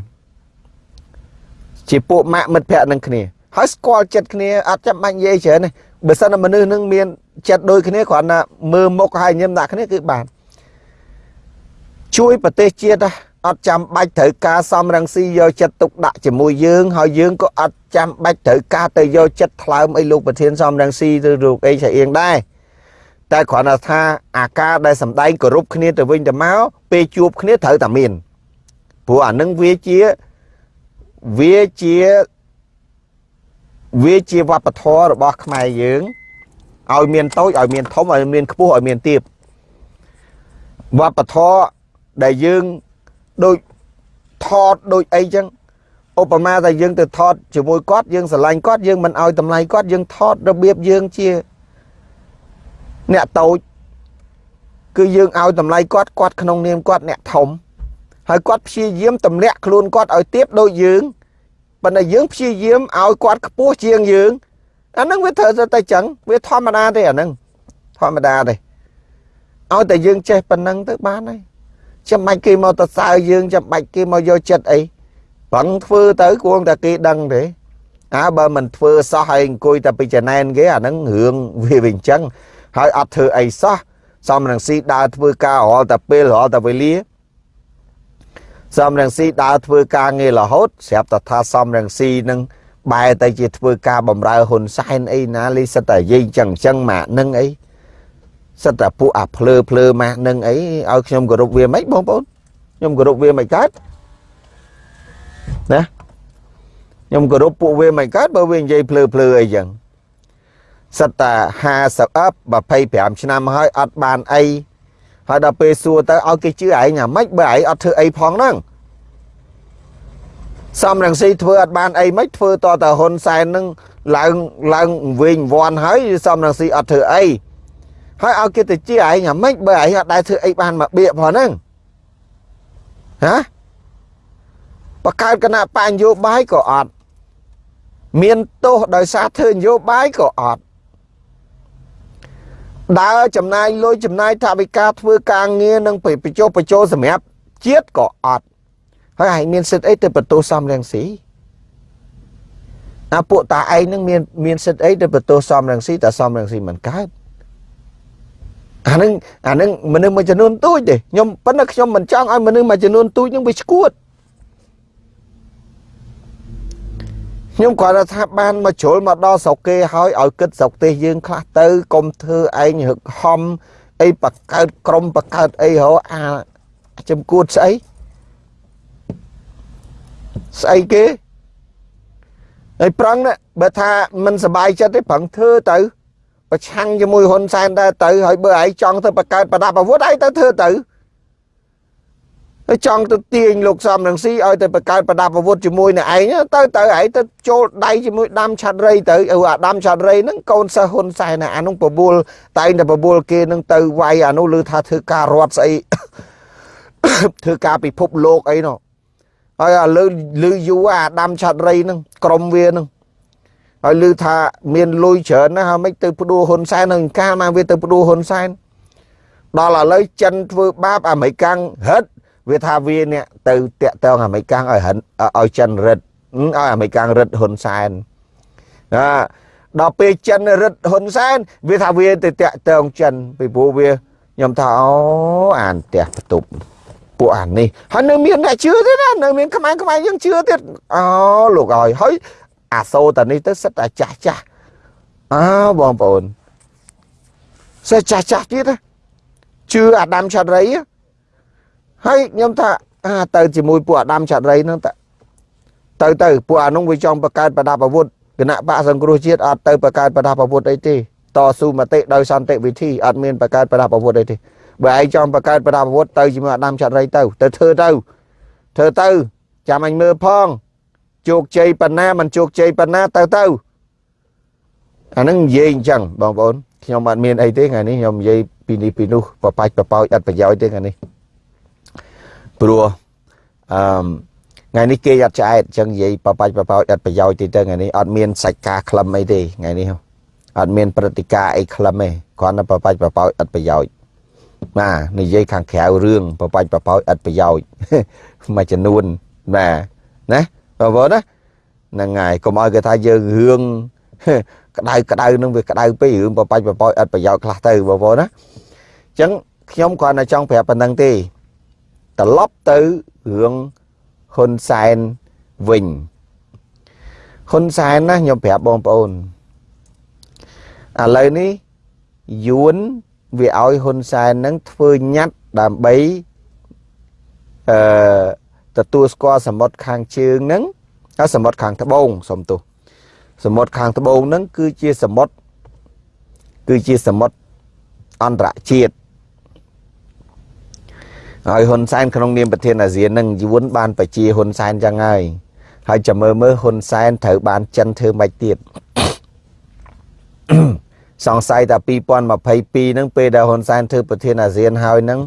ជាពួកម៉ាក់មិត្តភ័ក្ដិនឹងគ្នាហើយស្គាល់ចិត្តគ្នាអត់ចាំបាច់និយាយច្រើនទេបើសិនតែមនុស្សនឹងមានចិត្តដូចគ្នាគ្រាន់តែមើលមុខហើយញឹមដាក់គ្នាគឺបានជួយប្រទេសជាតិអត់ចាំបាច់ត្រូវការសំរងស៊ីយកចិត្តទុកដាក់ជាមួយយើងហើយយើងក៏អត់ចាំបាច់ត្រូវការទៅយកចិត្តថ្លើមអីលោកប្រធានសំរងស៊ីឬលោកអីឆៃអៀងដែរ តែគ្រាន់តែថាអាការដែលសម្ដែងគោរពគ្នាទៅវិញទៅមកពេលជួបគ្នាត្រូវតែមានព្រោះអានឹងវាជាវាជាវាជាវប្បធម៌របស់ខ្មែរយើងឲ្យមានតូចឲ្យមានធំឲ្យមានខ្ពស់ឲ្យមានទាបវប្បធម៌ដែលយើងដូចថតដូចអីចឹងឧបមាថាយើងទៅថតជាមួយគាត់យើងស្រឡាញ់គាត់យើងមិនឲ្យតម្លៃគាត់យើងថតរបៀបយើងជា អ្នកតូចគឺយើងឲ្យតម្លៃគាត់គាត់ក្នុងនាមគាត់អ្នកធំហើយគាត់ព្យាយាមទម្លាក់ខ្លួនគាត់ឲ្យទៀបដូចយើងប៉ុន្តែយើងព្យាយាមឲ្យគាត់ខ្ពស់ជាងយើងអាហ្នឹងវាត្រូវតែចឹងវាធម្មតាទេអាហ្នឹងធម្មតាទេឲ្យតែយើងចេះប៉ុណ្ណឹងទៅបានហើយចាំបាច់គេមកទៅសើយើងចាំបាច់គេមកយកចិត្តអីប្រឹងធ្វើទៅគួរតែគេដឹងទេអើបើមិនធ្វើសោះហើយអង្គុយតែពីចំណែនគេអាហ្នឹងរឿងវាវិញចឹង ហើយអត់ធ្វើអីសោះសំរងស៊ីដើរធ្វើការរាល់តែពេលរាល់តែវេលាសំរងស៊ីដើរធ្វើការងាររហូតស្រាប់តែថាសំរងស៊ីនឹងបែរទៅជាធ្វើការបំរើហ៊ុនសែនអីណាលីសិតតែយាយចឹងចឹងម៉ាក់នឹងអីសិតតែពួកអាភ្លើភ្លើម៉ាស់នឹងអីឲ្យខ្ញុំគោរពវាមិនបងប្អូនខ្ញុំគោរពវាមិនកើតណាខ្ញុំគោរពពួកវាមិនកើតបើវានិយាយភ្លើភ្លើអីចឹង សិតតែ50អប់25ឆ្នាំហើយអត់បានអីហើយដល់ពេលសួរទៅឲ្យគេជឿឯងអាម៉េចបើឯងអត់ធ្វើអីផងហ្នឹងសំរងស៊ីធ្វើអត់បានអីមិនធ្វើតតហ៊ុនសែននឹងឡើងឡើងវិញវាន់ហើយសំរងស៊ីអត់ធ្វើអីហើយឲ្យគេទៅជាឯងអាម៉េចបើឯងអត់ដែរធ្វើអីបានមកបៀកផងហ្នឹងហាបកើតគណៈបញ្ញោបាយក៏អត់មានទោសដោយសារធ្វើនយោបាយក៏អត់ ដើរចំណាយលុយចំណាយថវិកាធ្វើការងារនឹងបញ្ចុះបញ្ចូលសម្រាប់ជាតិក៏អត់ហើយឯងមានសិទ្ធអីទៅបន្ទោសសំរងស៊ីអាពួកតាឯងនឹងមានមានសិទ្ធអីទៅបន្ទោសសំរងស៊ីតែសំរងស៊ីមិនកើតអានឹងអានឹងមនុស្សមួយចំនួនទូចទេខ្ញុំប៉ុន្តែខ្ញុំមិនចង់ឲ្យមនុស្សមួយចំនួនទូចនឹងវាឈួត ខ្ញុំគាត់ថាបានមកជ្រុលមកដល់ស្រុកគេហើយឲ្យគិតស្រុកទេសយើងខ្លះទៅកុំធ្វើឯងរឹកហំអីបកើតក្រុមបកើតអីហៅអាចំគួតស្អីស្អីគេហើយប្រឹងបើថាមិនសบายចិត្តទេប្រឹងធ្វើទៅប្រឆាំងជាមួយហ៊ុនសែនដែរទៅហើយបើឯងចង់ទៅបង្កើតប្រដាប់អាវុធឯងទៅធ្វើទៅ ហើយចង់ទៅទាញលោកសំរងស៊ីឲ្យទៅបង្កើតប្រដាប់អាវុធជាមួយនឹងឯងទៅទៅឯងទៅចូលដៃជាមួយដាំឆាត់រៃទៅអឺអាដាំឆាត់រៃហ្នឹងកូនសិស្សហ៊ុនសែនអានោះបបួលតែងតែបបួលគេនឹងទៅវាយអានោះឮថាធ្វើការរត់ស្អីធ្វើការពិភពលោកអីនោះហើយអាលើឮយូរអាដាំឆាត់រៃហ្នឹងក្រុមវាហ្នឹងហើយឮថាមានលុយច្រើនណាស់ហើយមិនទៅផ្ដួលហ៊ុនសែននឹងការមកវាទៅផ្ដួលហ៊ុនសែនដល់ឥឡូវចិនធ្វើបាបអាមេរិកាំងហិត វាថាវានេះទៅតាក់តងអាមេរិកាំងឲ្យហិនឲ្យចិនរឹតឲ្យអាមេរិកាំងរឹតហ៊ុនសែនណាដល់ពេលចិនរឹតហ៊ុនសែនវាថាវាទៅតាក់តងចិនពីព្រោះវាខ្ញុំថាអូអានផ្ទះបន្ទប់ពួកអានេះហើយនៅមានអ្នកជឿទៀតណានៅមានខ្មែរខ្មែរយើងជឿទៀតអូលោកឲ្យហើយអាសូតានេះទៅសិតតែចាស់ចាស់អើបងប្អូនសិតចាស់ចាស់ទៀតជឿអាដាមឆាត់រីហើ យខ្ញុំថាអាទៅជាមួយពួកអាដាមឆាត់រីហ្នឹងតទៅទៅពួកអានោះវាចង់បង្កើតប្រដាប់អាវុធគណៈបកសង្គ្រោះជាតិអត់ទៅបង្កើតប្រដាប់អាវុធអីទេតស៊ូមតិដោយសន្តិវិធីអត់មានបង្កើតប្រដាប់អាវុធអីទេបើឯងចង់បង្កើតប្រដាប់អាវុធទៅជាមួយអាដាមឆាត់រីទៅទៅធ្វើទៅធ្វើទៅចាំអញមើលផងជោគជ័យប៉ុណ្ណាមិនជោគជ័យប៉ុណ្ណាទៅទៅអានឹងនិយាយអញ្ចឹងបងប្អូនខ្ញុំអត់មានអីទេថ្ងៃនេះខ្ញុំនិយាយពីនេះពីនោះបបាច់បបោចអត់ប្រយោជន៍ទេថ្ងៃនេះ ព្រោះអឺថ្ងៃនេះគេអត់ឆ្អែតអញ្ចឹងនិយាយបបាច់បបោចអត់ប្រយោជន៍ទេទៅថ្ងៃនេះអត់មានសាច់ការក្លឹមអីទេថ្ងៃនេះអត់មានព្រឹត្តិការណ៍អីក្លឹមទេគ្រាន់តែបបាច់បបោចអត់ប្រយោជន៍បាទនិយាយខាងក្រៅរឿងបបាច់បបោចអត់ប្រយោជន៍មួយចំនួនបាទណាបងប្អូនណាហ្នឹងហើយកុំឲ្យគេថាយើងរឿងក្តៅក្តៅនឹងវាក្តៅពេករឿងបបាច់បបោចអត់ប្រយោជន៍ខ្លះទៅបងប្អូនណាអញ្ចឹងខ្ញុំគ្រាន់តែចង់ប្រាប់ប៉ុណ្្នឹងទេ ត្រឡប់ទៅរឿងហ៊ុនសែនវិញហ៊ុនសែនណាខ្ញុំប្រាប់បងប្អូនឥឡូវនេះយួនវាឲ្យហ៊ុនសែននឹងធ្វើញ៉ាត់ដើម្បីអឺទទួលស្គាល់សមុទ្រខាងជើងហ្នឹងហើយសមុទ្រខាងត្បូងសុំទោសសមុទ្រខាងត្បូងហ្នឹងគឺជាសមុទ្រគឺជាសមុទ្រអន្តរជាតិ ហើយហ៊ុនសែនក្នុងនាមប្រធានអាស៊ាននឹងយួនបានបជាហ៊ុនសែនចឹងហើយហើយចាំមើលមើលហ៊ុនសែនត្រូវបានចិនធ្វើមិនទៀតសង្ស័យថា2022ហ្នឹងពេលដែលហ៊ុនសែនធ្វើប្រធានអាស៊ានហើយហ្នឹង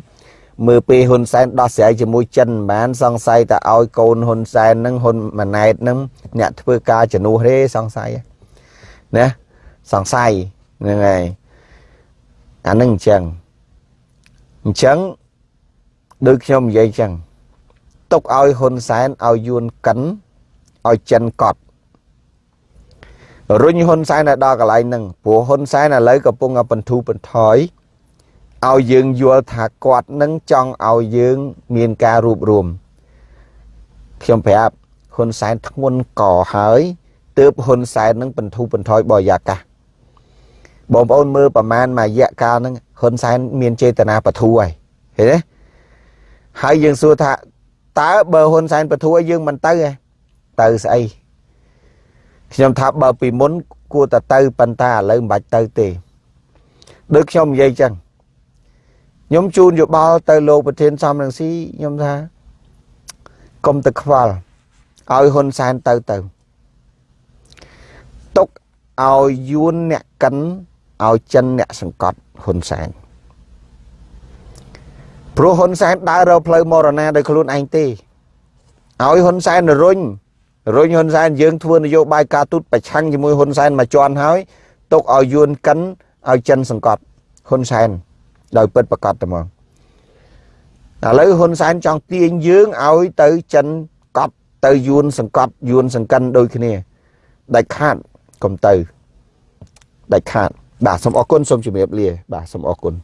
មើលពេលហ៊ុនសែនដោះស្រាយជាមួយចិនមិនបានសង្ស័យតែឲ្យកូនហ៊ុនសែនហ្នឹងហ៊ុនម៉ាណែតហ្នឹងអ្នកធ្វើការជំនួសទេសង្ស័យណាសង្ស័យហ្នឹងហើយអានឹងអញ្ចឹងអញ្ចឹង ដូចខ្ញុំនិយាយអញ្ចឹងទុកឲ្យហ៊ុនសែនឲ្យយួនកិនឲ្យចិនកត់រុញហ៊ុនសែនដល់កន្លែងហ្នឹងព្រោះហ៊ុនសែនឥឡូវកំពុងបន្ធូរបន្ថយឲ្យយើងយល់ថាគាត់នឹងចង់ឲ្យយើងមានការរួបរวมខ្ញុំប្រាប់ហ៊ុនសែនធ្ងន់កហើយទើបហ៊ុនសែននឹងបន្ធូរបន្ថយបរិយាកាសបងប្អូនមើលប្រមាណមួយរយៈកាលហ្នឹងហ៊ុនសែនមានចេតនាបធូរហើយឃើញទេ ហើយយើងសួរថាតើបើហ៊ុនសែនបធូរយើងមិនទៅទេទៅស្អីខ្ញុំថាបើពីមុនគួរតែទៅប៉ុន្តែឥឡូវមិនបាច់ទៅទេដូចខ្ញុំនិយាយចឹងខ្ញុំជូនយោបល់ទៅលោកប្រធានសំរងស៊ីខ្ញុំថាកុំទៅខ្វល់ឲ្យហ៊ុនសែនទៅទៅទុកឲ្យយួនអ្នកកិនឲ្យចិនអ្នកសង្កត់ហ៊ុនសែន ព្រោះហ៊ុនសែនដើររកផ្លូវមរណាដោយខ្លួនឯងទេឲ្យហ៊ុនសែនរុញរុញហ៊ុនសែនយើងធ្វើនយោបាយការទូតប្រឆាំងជាមួយហ៊ុនសែនមកជន់ហើយទុកឲ្យយួនកិនឲ្យចិនសង្កត់ហ៊ុនសែនដោយពិតប្រកបតែមកឥឡូវហ៊ុនសែនចង់ទាញយើងឲ្យទៅចិនកប់ទៅយួនសង្កត់យួនសង្កិនដូចគ្នាដាច់ខាតកុំទៅដាច់ខាតបាទសូមអរគុណសូមជម្រាបលាបាទសូមអរគុណ